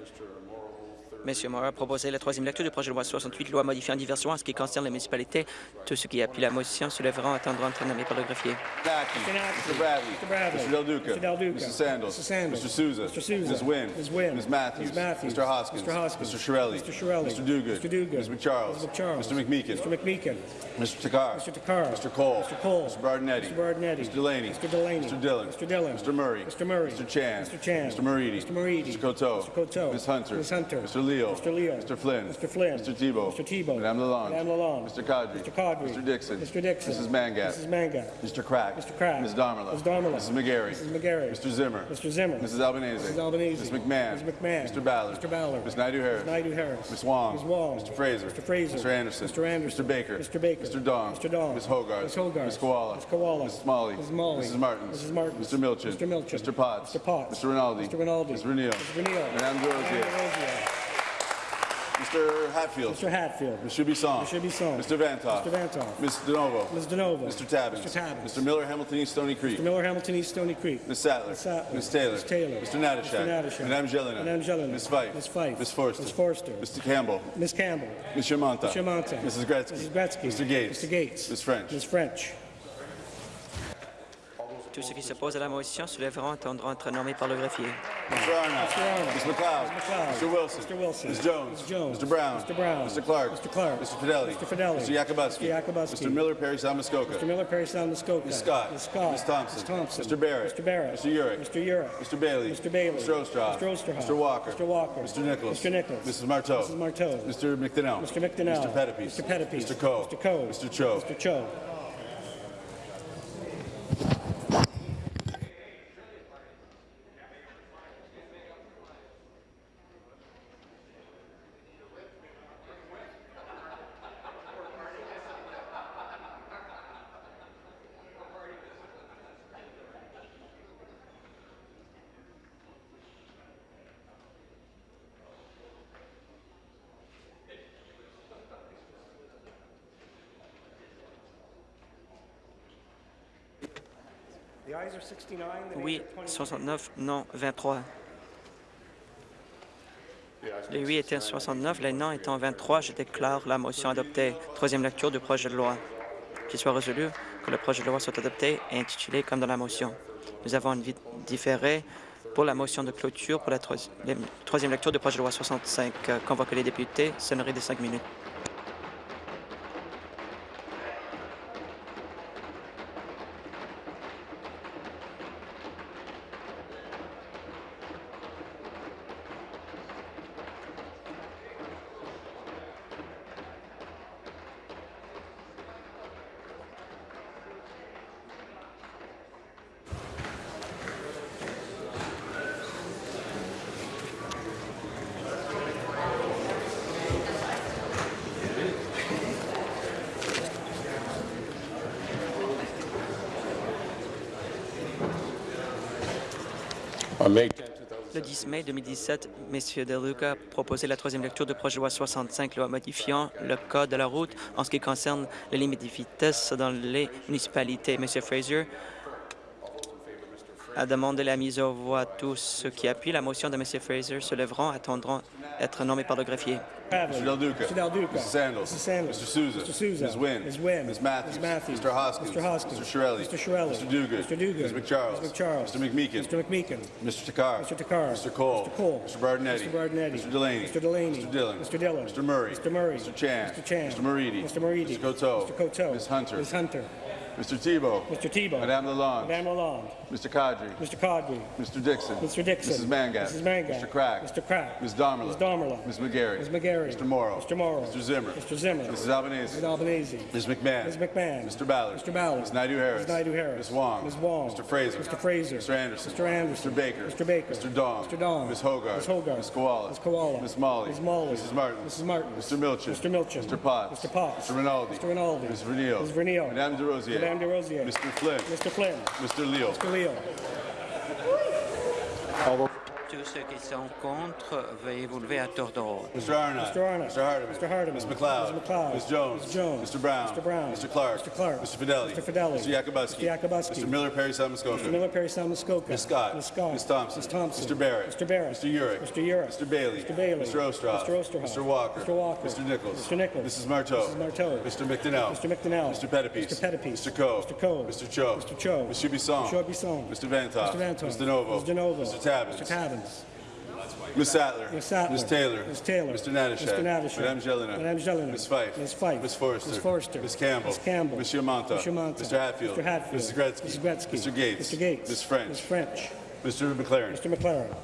Speaker 4: M. Moore a proposé la troisième lecture du projet de loi 68, loi modifiant diverses lois en ce qui concerne les municipalités. Tous ceux qui appuient la motion se lèveront attendront être nommés par le greffier.
Speaker 5: Mr.
Speaker 6: Bradley.
Speaker 5: Mr. Bradley.
Speaker 6: Mr. Del Duca.
Speaker 5: Mr. Del Duca.
Speaker 6: Mr. Sandals.
Speaker 5: Mr. Sandals.
Speaker 6: Mr. Souza.
Speaker 5: Mr. Souza.
Speaker 6: Ms. Wynn.
Speaker 5: Ms. Wynn.
Speaker 6: Ms. Matthews.
Speaker 5: Ms. Matthews.
Speaker 6: Mr. Hoskins.
Speaker 5: Mr. Hoskins.
Speaker 6: Mr. Shirelli.
Speaker 5: Mr. Shirelli.
Speaker 6: Mr. Duguid.
Speaker 5: Mr. Duguid.
Speaker 6: Ms. McCharles.
Speaker 5: Ms. McCharles.
Speaker 6: Mr. McMeekin.
Speaker 5: Mr. McMeekin.
Speaker 6: Mr. Takar.
Speaker 5: Mr. Takar.
Speaker 6: Mr. Cole.
Speaker 5: Mr. Cole.
Speaker 6: Mr. Bardinetti.
Speaker 5: Mr. Bardinetti.
Speaker 6: Mr. Delaney.
Speaker 5: Mr. Delaney.
Speaker 6: Mr. Dillon.
Speaker 5: Mr. Dillon.
Speaker 6: Mr. Murray.
Speaker 5: Mr. Murray.
Speaker 6: Mr. Chan.
Speaker 5: Mr. Chan.
Speaker 6: Mr. Moridi.
Speaker 5: Mr. Moridi.
Speaker 6: Mr. Coteau.
Speaker 5: Mr. Coteau.
Speaker 6: Ms. Hunter.
Speaker 5: Ms. Hunter.
Speaker 6: Mr. Leo.
Speaker 5: Mr. Leo.
Speaker 6: Mr. Flynn.
Speaker 5: Mr. Flynn.
Speaker 6: Mr. Tebow.
Speaker 5: Mr. Tebow.
Speaker 6: Madame Lalonde.
Speaker 5: Madame Lalonde.
Speaker 6: Mr. Kadri.
Speaker 5: Mr. Kadri.
Speaker 6: Mr. Dixon.
Speaker 5: Mr. Dixon.
Speaker 6: Mrs. Mangat.
Speaker 5: Mrs. Mangat.
Speaker 6: Mr. Crack.
Speaker 5: Mr. Crack.
Speaker 6: Ms. Damerla.
Speaker 5: Ms. Damerla.
Speaker 6: Mrs. McGarry.
Speaker 5: Mrs. McGarry.
Speaker 6: Mr. Zimmer.
Speaker 5: Mr. Zimmer.
Speaker 6: Mrs. Albanese.
Speaker 5: Mrs. Albanese.
Speaker 6: Ms. McMahon.
Speaker 5: Ms. McMahon.
Speaker 6: Mr. Ballard.
Speaker 5: Mr. Ballard.
Speaker 6: Ms. Naidu-Harris.
Speaker 5: Ms. Naidu-Harris.
Speaker 6: Ms. Wong.
Speaker 5: Ms. Wong.
Speaker 6: Mr. Fraser.
Speaker 5: Mr. Fraser.
Speaker 6: Mr. Anderson.
Speaker 5: Mr. Anderson.
Speaker 6: Mr. Baker.
Speaker 5: Mr. Baker.
Speaker 6: Mr. Dong.
Speaker 5: Mr. Dong.
Speaker 6: Ms. Hogarth.
Speaker 5: Ms. Hogarth.
Speaker 6: Ms. Koala.
Speaker 5: Ms. Koala.
Speaker 6: Ms. Smalley.
Speaker 5: Ms. Molly.
Speaker 6: Mrs. Martins.
Speaker 5: Mrs. Martins.
Speaker 6: Mr. Milchin.
Speaker 5: Mr. Milchin.
Speaker 6: Mr. Potts.
Speaker 5: Mr. Potts.
Speaker 6: Mr. Rinaldi.
Speaker 5: Mr. Rinaldi.
Speaker 6: Mr. Renil.
Speaker 5: Mr. Renil.
Speaker 6: Madame Des Rosiers.
Speaker 5: Madame Rosier.
Speaker 6: Mr. Hatfield.
Speaker 5: Mr. Hatfield.
Speaker 6: Mr. Bisson.
Speaker 5: Mr. Bisson.
Speaker 6: Mr. Vantoff.
Speaker 5: Mr. Vantoff.
Speaker 6: Ms. DeNovo.
Speaker 5: Ms. DeNovo.
Speaker 6: Mr. Tabbins.
Speaker 5: Mr. Tabbins.
Speaker 6: Mr. Miller, Hamilton East, Stony Creek.
Speaker 5: Mr. Miller, Hamilton East, Stony Creek.
Speaker 6: Ms. Sattler.
Speaker 5: Ms. Sattler.
Speaker 6: Ms. Taylor.
Speaker 5: Ms. Taylor.
Speaker 6: Mr. Natashak.
Speaker 5: Mr. Natashak.
Speaker 6: Madame Gelina.
Speaker 5: Madame Gelina.
Speaker 6: Ms. Fife.
Speaker 5: Ms. Fife.
Speaker 6: Ms. Forster.
Speaker 5: Ms. Forster.
Speaker 6: Mr. Campbell.
Speaker 5: Ms. Campbell.
Speaker 6: Ms. Monta.
Speaker 5: Mr. Monta.
Speaker 6: Mrs. Gretzky.
Speaker 5: Mrs. Gretzky.
Speaker 6: Mr. Gates.
Speaker 5: Mr. Gates.
Speaker 6: Ms. French.
Speaker 5: Ms. French.
Speaker 4: Tous ceux qui s'opposent à la motion se lèveront attendront être nommés par le greffier.
Speaker 6: Mr. Arnott.
Speaker 5: Mr. Arnott.
Speaker 6: Ms. McLeod.
Speaker 5: Ms. McLeod.
Speaker 6: Mr. Wilson.
Speaker 5: Mr. Wilson.
Speaker 6: Ms. Jones.
Speaker 5: Ms. Jones.
Speaker 6: Mr. Brown.
Speaker 5: Mr. Brown.
Speaker 6: Mr. Clark.
Speaker 5: Mr. Clark.
Speaker 6: Mr. Fidelli.
Speaker 5: Mr. Fidelli.
Speaker 6: Mr. Yakubuski.
Speaker 5: Mr. Yakubuski.
Speaker 6: Mr. Miller, Perry Salmuskoka.
Speaker 5: Mr. Miller, Perry Muskoka.
Speaker 6: Ms. Scott.
Speaker 5: Ms. Scott.
Speaker 6: Ms. Thompson.
Speaker 5: Ms. Thompson.
Speaker 6: Mr. Barrett.
Speaker 5: Mr. Barrett.
Speaker 6: Mr. Urick.
Speaker 5: Mr. Urick.
Speaker 6: Mr. Bailey.
Speaker 5: Mr. Bailey.
Speaker 6: Mr. Ostroff.
Speaker 5: Mr. Osterhoff.
Speaker 6: Mr. Walker.
Speaker 5: Mr. Walker.
Speaker 6: Mr. Nichols.
Speaker 5: Mr. Nichols.
Speaker 6: Mrs. Marteau.
Speaker 5: Mrs. Marteau.
Speaker 6: Mr. McDonnell.
Speaker 5: Mr. McDonnell.
Speaker 6: Mr. Pettipies.
Speaker 5: Mr. Pettipies.
Speaker 6: Mr. Coe.
Speaker 5: Mr. Coe.
Speaker 6: Mr. Cho.
Speaker 5: Mr. Cho.
Speaker 4: Oui,
Speaker 5: nays are 23.
Speaker 4: 69, non, 23. Les oui étaient 69, les non étant 23. Je déclare la motion adoptée. Troisième lecture du projet de loi. Qu'il soit résolu que le projet de loi soit adopté et intitulé comme dans la motion. Nous avons une vie différée pour la motion de clôture pour la troisi- la troisième lecture du projet de loi 65. Euh, Convoquer les députés, sonnerie de cinq minutes. Le 10 mai 2017, M. De Luca a proposé la troisième lecture du projet de loi 65, loi modifiant le code de la route en ce qui concerne les limites de vitesse dans les municipalités. M. Fraser a demandé la mise aux voix. Tous ceux qui appuient la motion de M. Fraser se lèveront attendront être nommés par le greffier.
Speaker 6: Mr. Del Duca.
Speaker 5: Mr. Del Duca.
Speaker 6: Mrs. Sandals.
Speaker 5: Mrs. Sandals.
Speaker 6: Mr. Souza.
Speaker 5: Mr. Souza.
Speaker 6: Ms. Wynn.
Speaker 5: Ms. Wynn.
Speaker 6: Ms. Matthews.
Speaker 5: Ms. Matthews.
Speaker 6: Mr. Hoskins.
Speaker 5: Mr. Hoskins.
Speaker 6: Mr. Shirelli.
Speaker 5: Mr. Shirelli.
Speaker 6: Mr. Duguid.
Speaker 5: Mr. Duguid.
Speaker 6: Ms. McCharles.
Speaker 5: Ms. McCharles.
Speaker 6: Mr. McMeekin.
Speaker 5: Mr. McMeekin.
Speaker 6: Mr. Takar.
Speaker 5: Mr. Takar.
Speaker 6: Mr. Cole.
Speaker 5: Mr. Cole.
Speaker 6: Mr. Bardinetti.
Speaker 5: Mr. Bardinetti.
Speaker 6: Mr. Delaney.
Speaker 5: Mr. Delaney.
Speaker 6: Mr. Dillon.
Speaker 5: Mr. Dillon.
Speaker 6: Mr. Murray.
Speaker 5: Mr. Murray.
Speaker 6: Mr. Chan.
Speaker 5: Mr. Chan.
Speaker 6: Mr. Moridi.
Speaker 5: Mr. Moridi.
Speaker 6: Mr. Coteau.
Speaker 5: Mr. Coteau.
Speaker 6: Ms. Hunter.
Speaker 5: Ms. Hunter.
Speaker 6: Mr. Tebow.
Speaker 5: Mr. Tebow.
Speaker 6: Madame Lalonde.
Speaker 5: Madame Lalonde.
Speaker 6: Mr. Kadri.
Speaker 5: Mr. Codry.
Speaker 6: Mr. Dixon.
Speaker 5: Mr. Dixon.
Speaker 6: Mrs. Mangat.
Speaker 5: Mrs. Mangat.
Speaker 6: Mr. Crack.
Speaker 5: Mr. Crack.
Speaker 6: Ms. Domerla.
Speaker 5: Ms. Domerla.
Speaker 6: Ms. McGarry.
Speaker 5: Ms. McGarry.
Speaker 6: Mr. Morrow.
Speaker 5: Mr. Morrow.
Speaker 6: Mr. Zimmer.
Speaker 5: Mr. Zimmer.
Speaker 6: Mrs. Albanese.
Speaker 5: Mrs. Albanese.
Speaker 6: Ms. McMahon.
Speaker 5: Ms. McMahon.
Speaker 6: Mr. Ballard.
Speaker 5: Mr. Ballard.
Speaker 6: Ms. Naidu Harris.
Speaker 5: Ms. Naidu Harris.
Speaker 6: Ms. Wong.
Speaker 5: Ms. Wong.
Speaker 6: Mr. Fraser.
Speaker 5: Mr. Fraser.
Speaker 6: Mr. Anderson.
Speaker 5: Mr. Anderson.
Speaker 6: Mr. Baker.
Speaker 5: Mr. Baker.
Speaker 6: Mr. Dong.
Speaker 5: Mr. Dong.
Speaker 6: Ms. Hogarth.
Speaker 5: Ms. Hogarth.
Speaker 6: Ms. Koala.
Speaker 5: Ms. Koala.
Speaker 6: Ms. Molly.
Speaker 5: Ms. Molly.
Speaker 6: Mrs. Martin.
Speaker 5: Mrs. Martin.
Speaker 6: Mr. Milchin.
Speaker 5: Mr. Milchin.
Speaker 6: Mr. Potts.
Speaker 5: Mr. Potts.
Speaker 6: Mr. Rinaldi.
Speaker 5: Mr. Rinaldi.
Speaker 6: Ms. Vernio.
Speaker 5: Ms. Vernio.
Speaker 6: Madame de Rosier.
Speaker 5: Madame de Rosier.
Speaker 6: Mr. Flynn.
Speaker 5: Mr. Flynn.
Speaker 6: Mr. Leo.
Speaker 5: Mr. Leo.
Speaker 7: Tous ceux qui sont contre, veuillez vous lever à tour de rôle.
Speaker 6: Mr. Arnott.
Speaker 5: Mr. Arnott.
Speaker 6: Mr. Hardeman.
Speaker 5: Mr. Hardeman.
Speaker 6: Ms. McLeod.
Speaker 5: Ms. McLeod.
Speaker 6: Ms. Jones.
Speaker 5: Ms. Jones.
Speaker 6: Mr. Brown.
Speaker 5: Mr. Brown.
Speaker 6: Mr. Clark.
Speaker 5: Mr. Clark.
Speaker 6: Mr. Fidelli.
Speaker 5: Mr. Fidelli.
Speaker 6: Mr. Yakubuski.
Speaker 5: Mr. Yakubuski.
Speaker 6: Mr. Miller, Perry, Muskoka.
Speaker 5: Mr. Miller, Perry, Sam Muskoka.
Speaker 6: Ms. Scott.
Speaker 5: Ms. Scott.
Speaker 6: Ms. Thompson.
Speaker 5: Ms. Thompson.
Speaker 6: Mr. Barrett.
Speaker 5: Mr. Barrett.
Speaker 6: Mr. Urick.
Speaker 5: Mr. Urick.
Speaker 6: Mr. Bailey.
Speaker 5: Mr. Bailey.
Speaker 6: Mr. Ostroff.
Speaker 5: Mr. Osterhoff.
Speaker 6: Mr. Walker.
Speaker 5: Mr. Walker.
Speaker 6: Mr. Nichols.
Speaker 5: Mr. Nichols.
Speaker 6: Mrs. Marteau.
Speaker 5: Mrs. Marteau.
Speaker 6: Mr. McDonnell.
Speaker 5: Mr. McDonnell.
Speaker 6: Mr. Pettipies.
Speaker 5: Mr. Pettipies.
Speaker 6: Mr. Coe.
Speaker 5: Mr. Coe.
Speaker 6: Mr. Cho.
Speaker 5: Mr. Cho.
Speaker 6: Mr. Bisson.
Speaker 5: Mr. Bisson.
Speaker 6: Mr. Vantoff.
Speaker 5: Mr. Vantoff.
Speaker 6: Mr. Novo.
Speaker 5: Mr. Novo.
Speaker 6: Mr. Tabbins.
Speaker 5: Mr. Tabbins.
Speaker 6: Ms. Sattler.
Speaker 5: Ms. Sattler.
Speaker 6: Ms. Taylor.
Speaker 5: Ms. Taylor.
Speaker 6: Mr. Natashak.
Speaker 5: Mr. Natashak.
Speaker 6: Madame Jelena.
Speaker 5: Madame Jelena.
Speaker 6: Ms. Fife.
Speaker 5: Ms. Fife.
Speaker 6: Ms. Forrester.
Speaker 5: Ms. Forrester.
Speaker 6: Ms. Campbell.
Speaker 5: Ms. Campbell.
Speaker 6: Monsieur Manta.
Speaker 5: Monsieur Manta.
Speaker 6: Mr. Hatfield.
Speaker 5: Mr. Hatfield.
Speaker 6: Mrs. Gretzky.
Speaker 5: Mrs. Gretzky.
Speaker 6: Mr. Gates.
Speaker 5: Mr. Gates.
Speaker 6: Ms. French.
Speaker 5: Ms. French.
Speaker 6: Mr. McLaren.
Speaker 5: Mr. McLaren.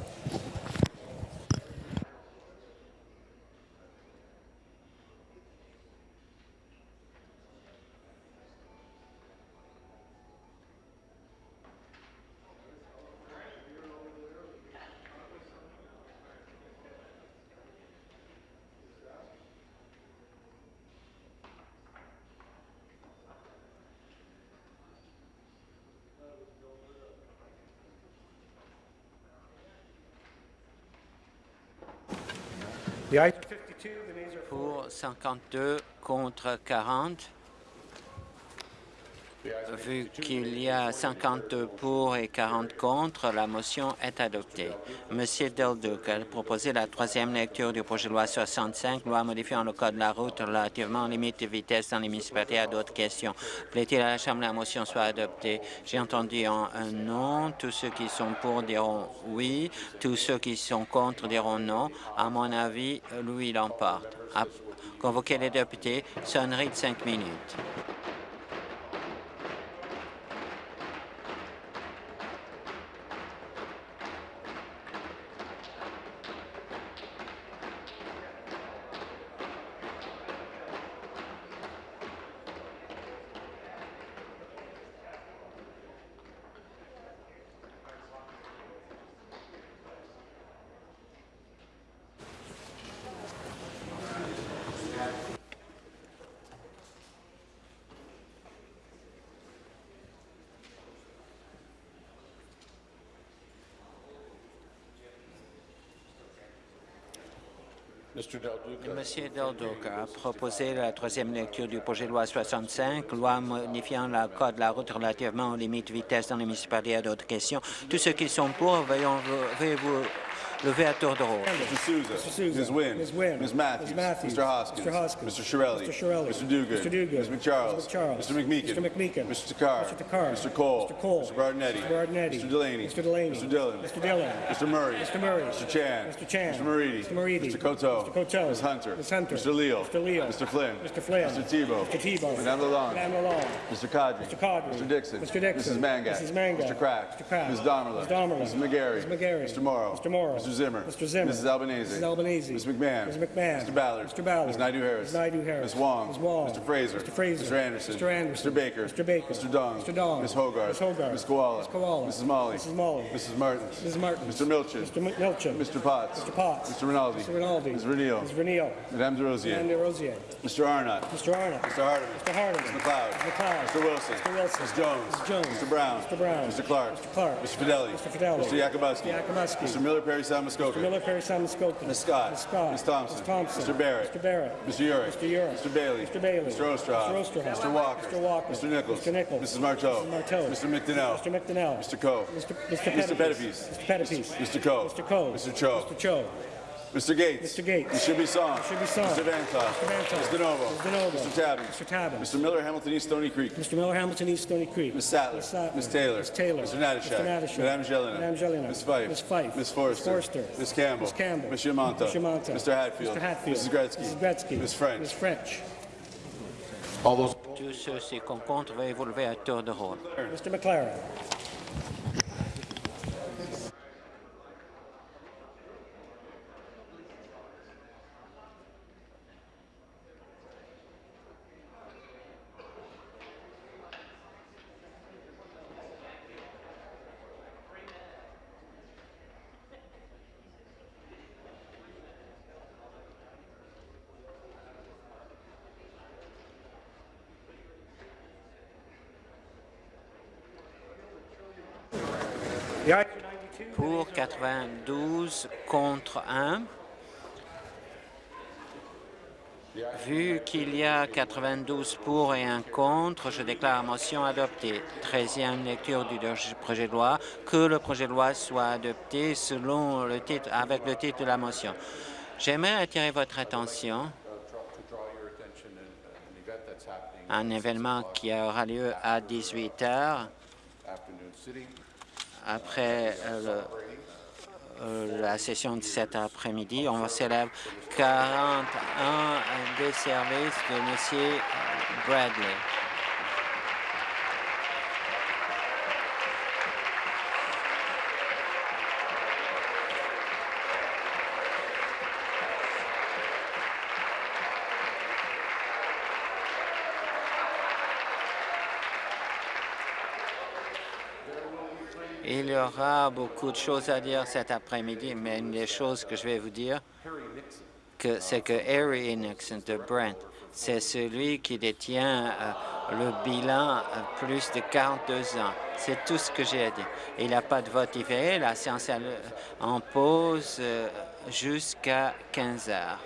Speaker 7: Pour 52 contre 40. Vu qu'il y a 52 pour et 40 contre, la motion est adoptée. Monsieur Del Duc a proposé la troisième lecture du projet de loi 65, loi modifiant le code de la route relativement aux limites de vitesse dans les municipalités à d'autres questions? Plaît-il à la Chambre la motion soit adoptée? J'ai entendu un, non. Tous ceux qui sont pour diront oui. Tous ceux qui sont contre diront non. À mon avis, Louis l'emporte. Convoquer les députés, sonnerie de cinq minutes. Monsieur Del Duca a proposé la troisième lecture du projet de loi 65, loi modifiant le code de la route relativement aux limites de vitesse dans les municipalités et d'autres questions. Tous ceux qui sont pour, veuillez vous lever à tour de rôle.
Speaker 6: Mr. Souza.
Speaker 5: Mr. Souza.
Speaker 6: Ms. Wynn.
Speaker 5: Ms. Wynn.
Speaker 6: Ms. Matthews.
Speaker 5: Ms. Matthews.
Speaker 6: Mr. Hoskins.
Speaker 5: Mr. Hoskins.
Speaker 6: Mr. Shirelli.
Speaker 5: Mr. Shirelli.
Speaker 6: Mr. Duguid.
Speaker 5: Mr. Duguid.
Speaker 6: Ms. McCharles.
Speaker 5: Mr. McCharles.
Speaker 6: Mr. McMeekin.
Speaker 5: Mr. McMeekin.
Speaker 6: Mr. Takar.
Speaker 5: Mr. Takar.
Speaker 6: Mr. Cole.
Speaker 5: Mr. Cole.
Speaker 6: Mr. Bardinetti.
Speaker 5: Mr. Bardinetti.
Speaker 6: Mr. Delaney.
Speaker 5: Mr. Delaney.
Speaker 6: Mr. Dillon.
Speaker 5: Mr. Dillon.
Speaker 6: Mr. Murray.
Speaker 5: Mr. Murray.
Speaker 6: Mr. Chan.
Speaker 5: Mr. Chan.
Speaker 6: Mr. Maridi.
Speaker 5: Mr. Maridi.
Speaker 6: Mr. Coteau.
Speaker 5: Mr. Coteau.
Speaker 6: Ms. Hunter.
Speaker 5: Ms. Hunter.
Speaker 6: Mr. Leal.
Speaker 5: Mr. Leal.
Speaker 6: Mr. Flynn.
Speaker 5: Mr. Flynn.
Speaker 6: Mr. Tebow.
Speaker 5: Mr. Tebow.
Speaker 6: Madame Lalonde.
Speaker 5: Madame Lalonde.
Speaker 6: Mr. Kadri.
Speaker 5: Mr. Cadre.
Speaker 6: Mr. Dixon.
Speaker 5: Mr. Dixon.
Speaker 6: Mrs. Mangat.
Speaker 5: Mrs. Mangat.
Speaker 6: Mr. Crack.
Speaker 5: Mr. Crack.
Speaker 6: Ms. Domerla.
Speaker 5: Ms. Domerla.
Speaker 6: Mrs. McGarry.
Speaker 5: Mrs. McGarry.
Speaker 6: Mr. Morrow.
Speaker 5: Mr. Morrow.
Speaker 6: Mr. Zimmer.
Speaker 5: Mr. Zimmer.
Speaker 6: Mrs. Albanese.
Speaker 5: Mrs. Albanese.
Speaker 6: Ms. McMahon.
Speaker 5: Ms. McMahon.
Speaker 6: Mr. Ballard.
Speaker 5: Mr. Ballard.
Speaker 6: Ms. Naidu Harris.
Speaker 5: Ms. Naidu Harris.
Speaker 6: Ms. Wong.
Speaker 5: Ms. Wong.
Speaker 6: Mr. Fraser.
Speaker 5: Mr. Fraser.
Speaker 6: Mr. Anderson.
Speaker 5: Mr. Anderson.
Speaker 6: Mr. Baker.
Speaker 5: Mr. Baker.
Speaker 6: Mr. Dong.
Speaker 5: Mr. Dong.
Speaker 6: Ms. Hogarth.
Speaker 5: Ms. Hogarth.
Speaker 6: Ms. Koala.
Speaker 5: Ms. Koala.
Speaker 6: Mrs. Molly.
Speaker 5: Mrs. Molly.
Speaker 6: Mrs. Martins.
Speaker 5: Mrs. Martins.
Speaker 6: Mr. Milchin.
Speaker 5: Mr. M- Milchin.
Speaker 6: Mr. Potts.
Speaker 5: Mr. Potts.
Speaker 6: Mr. Rinaldi.
Speaker 5: Mr. Rinaldi.
Speaker 6: Ms. Reneel.
Speaker 5: Ms. Reneel.
Speaker 6: Madame de Rosier.
Speaker 5: Madame de Rosier.
Speaker 6: Mr. Arnott.
Speaker 5: Mr. Arnott.
Speaker 6: Mr. Hardeman.
Speaker 5: Mr. Hardeman.
Speaker 6: Mr. McLeod.
Speaker 5: Mr. McLeod.
Speaker 6: Mr. Wilson.
Speaker 5: Mr. Wilson.
Speaker 6: Ms. Jones.
Speaker 5: Ms. Jones.
Speaker 6: Mr. Brown.
Speaker 5: Mr. Brown.
Speaker 6: Mr. Clark.
Speaker 5: Mr. Clark.
Speaker 6: Mr. Fidelli.
Speaker 5: Mr. Fidelli.
Speaker 6: Mr. Yakubowski.
Speaker 5: Mr. Yakubowski.
Speaker 6: Mr. Miller Perry Sound Muskoka.
Speaker 5: Mr. Miller, Perry, Simon Skokie.
Speaker 6: Ms. Scott.
Speaker 5: Ms. Scott.
Speaker 6: Ms. Thompson.
Speaker 5: Ms. Thompson.
Speaker 6: Mr. Barrett.
Speaker 5: Mr. Barrett.
Speaker 6: Mr. Urick.
Speaker 5: Mr. Urick.
Speaker 6: Mr. Bailey.
Speaker 5: Mr. Bailey.
Speaker 6: Mr. Osterhoff.
Speaker 5: Mr. Osterhoff.
Speaker 6: Mr. Walker.
Speaker 5: Mr. Walker.
Speaker 6: Mr. Nichols.
Speaker 5: Mr. Nichols.
Speaker 6: Mrs. Marteau.
Speaker 5: Mrs. Marteau.
Speaker 6: Mr. McDonnell.
Speaker 5: Mr. McDonnell.
Speaker 6: Mr. Coe.
Speaker 5: Mr. Mr.
Speaker 6: Mr.
Speaker 5: Pettipies. Mr. Pettipies.
Speaker 6: Mr. Coe.
Speaker 5: Mr. Coe.
Speaker 6: Mr. Cho.
Speaker 5: Mr. Cho.
Speaker 6: Mr. Gates.
Speaker 5: Mr. Gates.
Speaker 6: Mr. Bisson.
Speaker 5: Mr. Bisson.
Speaker 6: Mr. Vantoff.
Speaker 5: Mr. Vantoff.
Speaker 6: Mr. Novo.
Speaker 5: Mr. DeNovo.
Speaker 6: Mr. Tabin.
Speaker 5: Mr. Tabin.
Speaker 6: Mr. Miller, Hamilton East Stony Creek.
Speaker 5: Mr. Miller, Hamilton East Stony Creek.
Speaker 6: Ms. Sattler.
Speaker 5: Ms. Sattler.
Speaker 6: Ms. Taylor.
Speaker 5: Ms. Taylor.
Speaker 6: Mr. Natashak.
Speaker 5: Mr. Natashak.
Speaker 6: Madame Jelena.
Speaker 5: Madame Jelena.
Speaker 6: Ms. Fife.
Speaker 5: Ms. Fife.
Speaker 6: Ms. Forrester.
Speaker 5: Ms. Forrester.
Speaker 6: Ms. Campbell.
Speaker 5: Ms. Campbell.
Speaker 6: Ms. Yamanta.
Speaker 5: Ms. Yamanta.
Speaker 6: Mr. Hatfield.
Speaker 5: Mr. Hatfield.
Speaker 6: Mrs. Gretzky.
Speaker 5: Mrs. Gretzky.
Speaker 6: Ms. French.
Speaker 5: Ms. French.
Speaker 8: All those
Speaker 7: Tous ceux qui sont contre, veuillez vous lever à tour de rôle.
Speaker 5: Mr. McLaren. 92
Speaker 7: contre 1. Vu qu'il y a 92 pour et un contre, je déclare la motion adoptée. Treizième lecture du projet de loi, que le projet de loi soit adopté selon le titre, avec le titre de la motion. J'aimerais attirer votre attention à un événement qui aura lieu à 18 heures après euh, le- euh, la session de cet après-midi. On célèbre 41 des services de M. Bradley. Aura beaucoup de choses à dire cet après-midi, mais une des choses que je vais vous dire, c'est que Harry Nixon de Brent, c'est celui qui détient euh, le bilan euh, plus de 42 ans. C'est tout ce que j'ai à dire. Il n'y a pas de vote différé. La séance est en pause euh, jusqu'à 15 heures.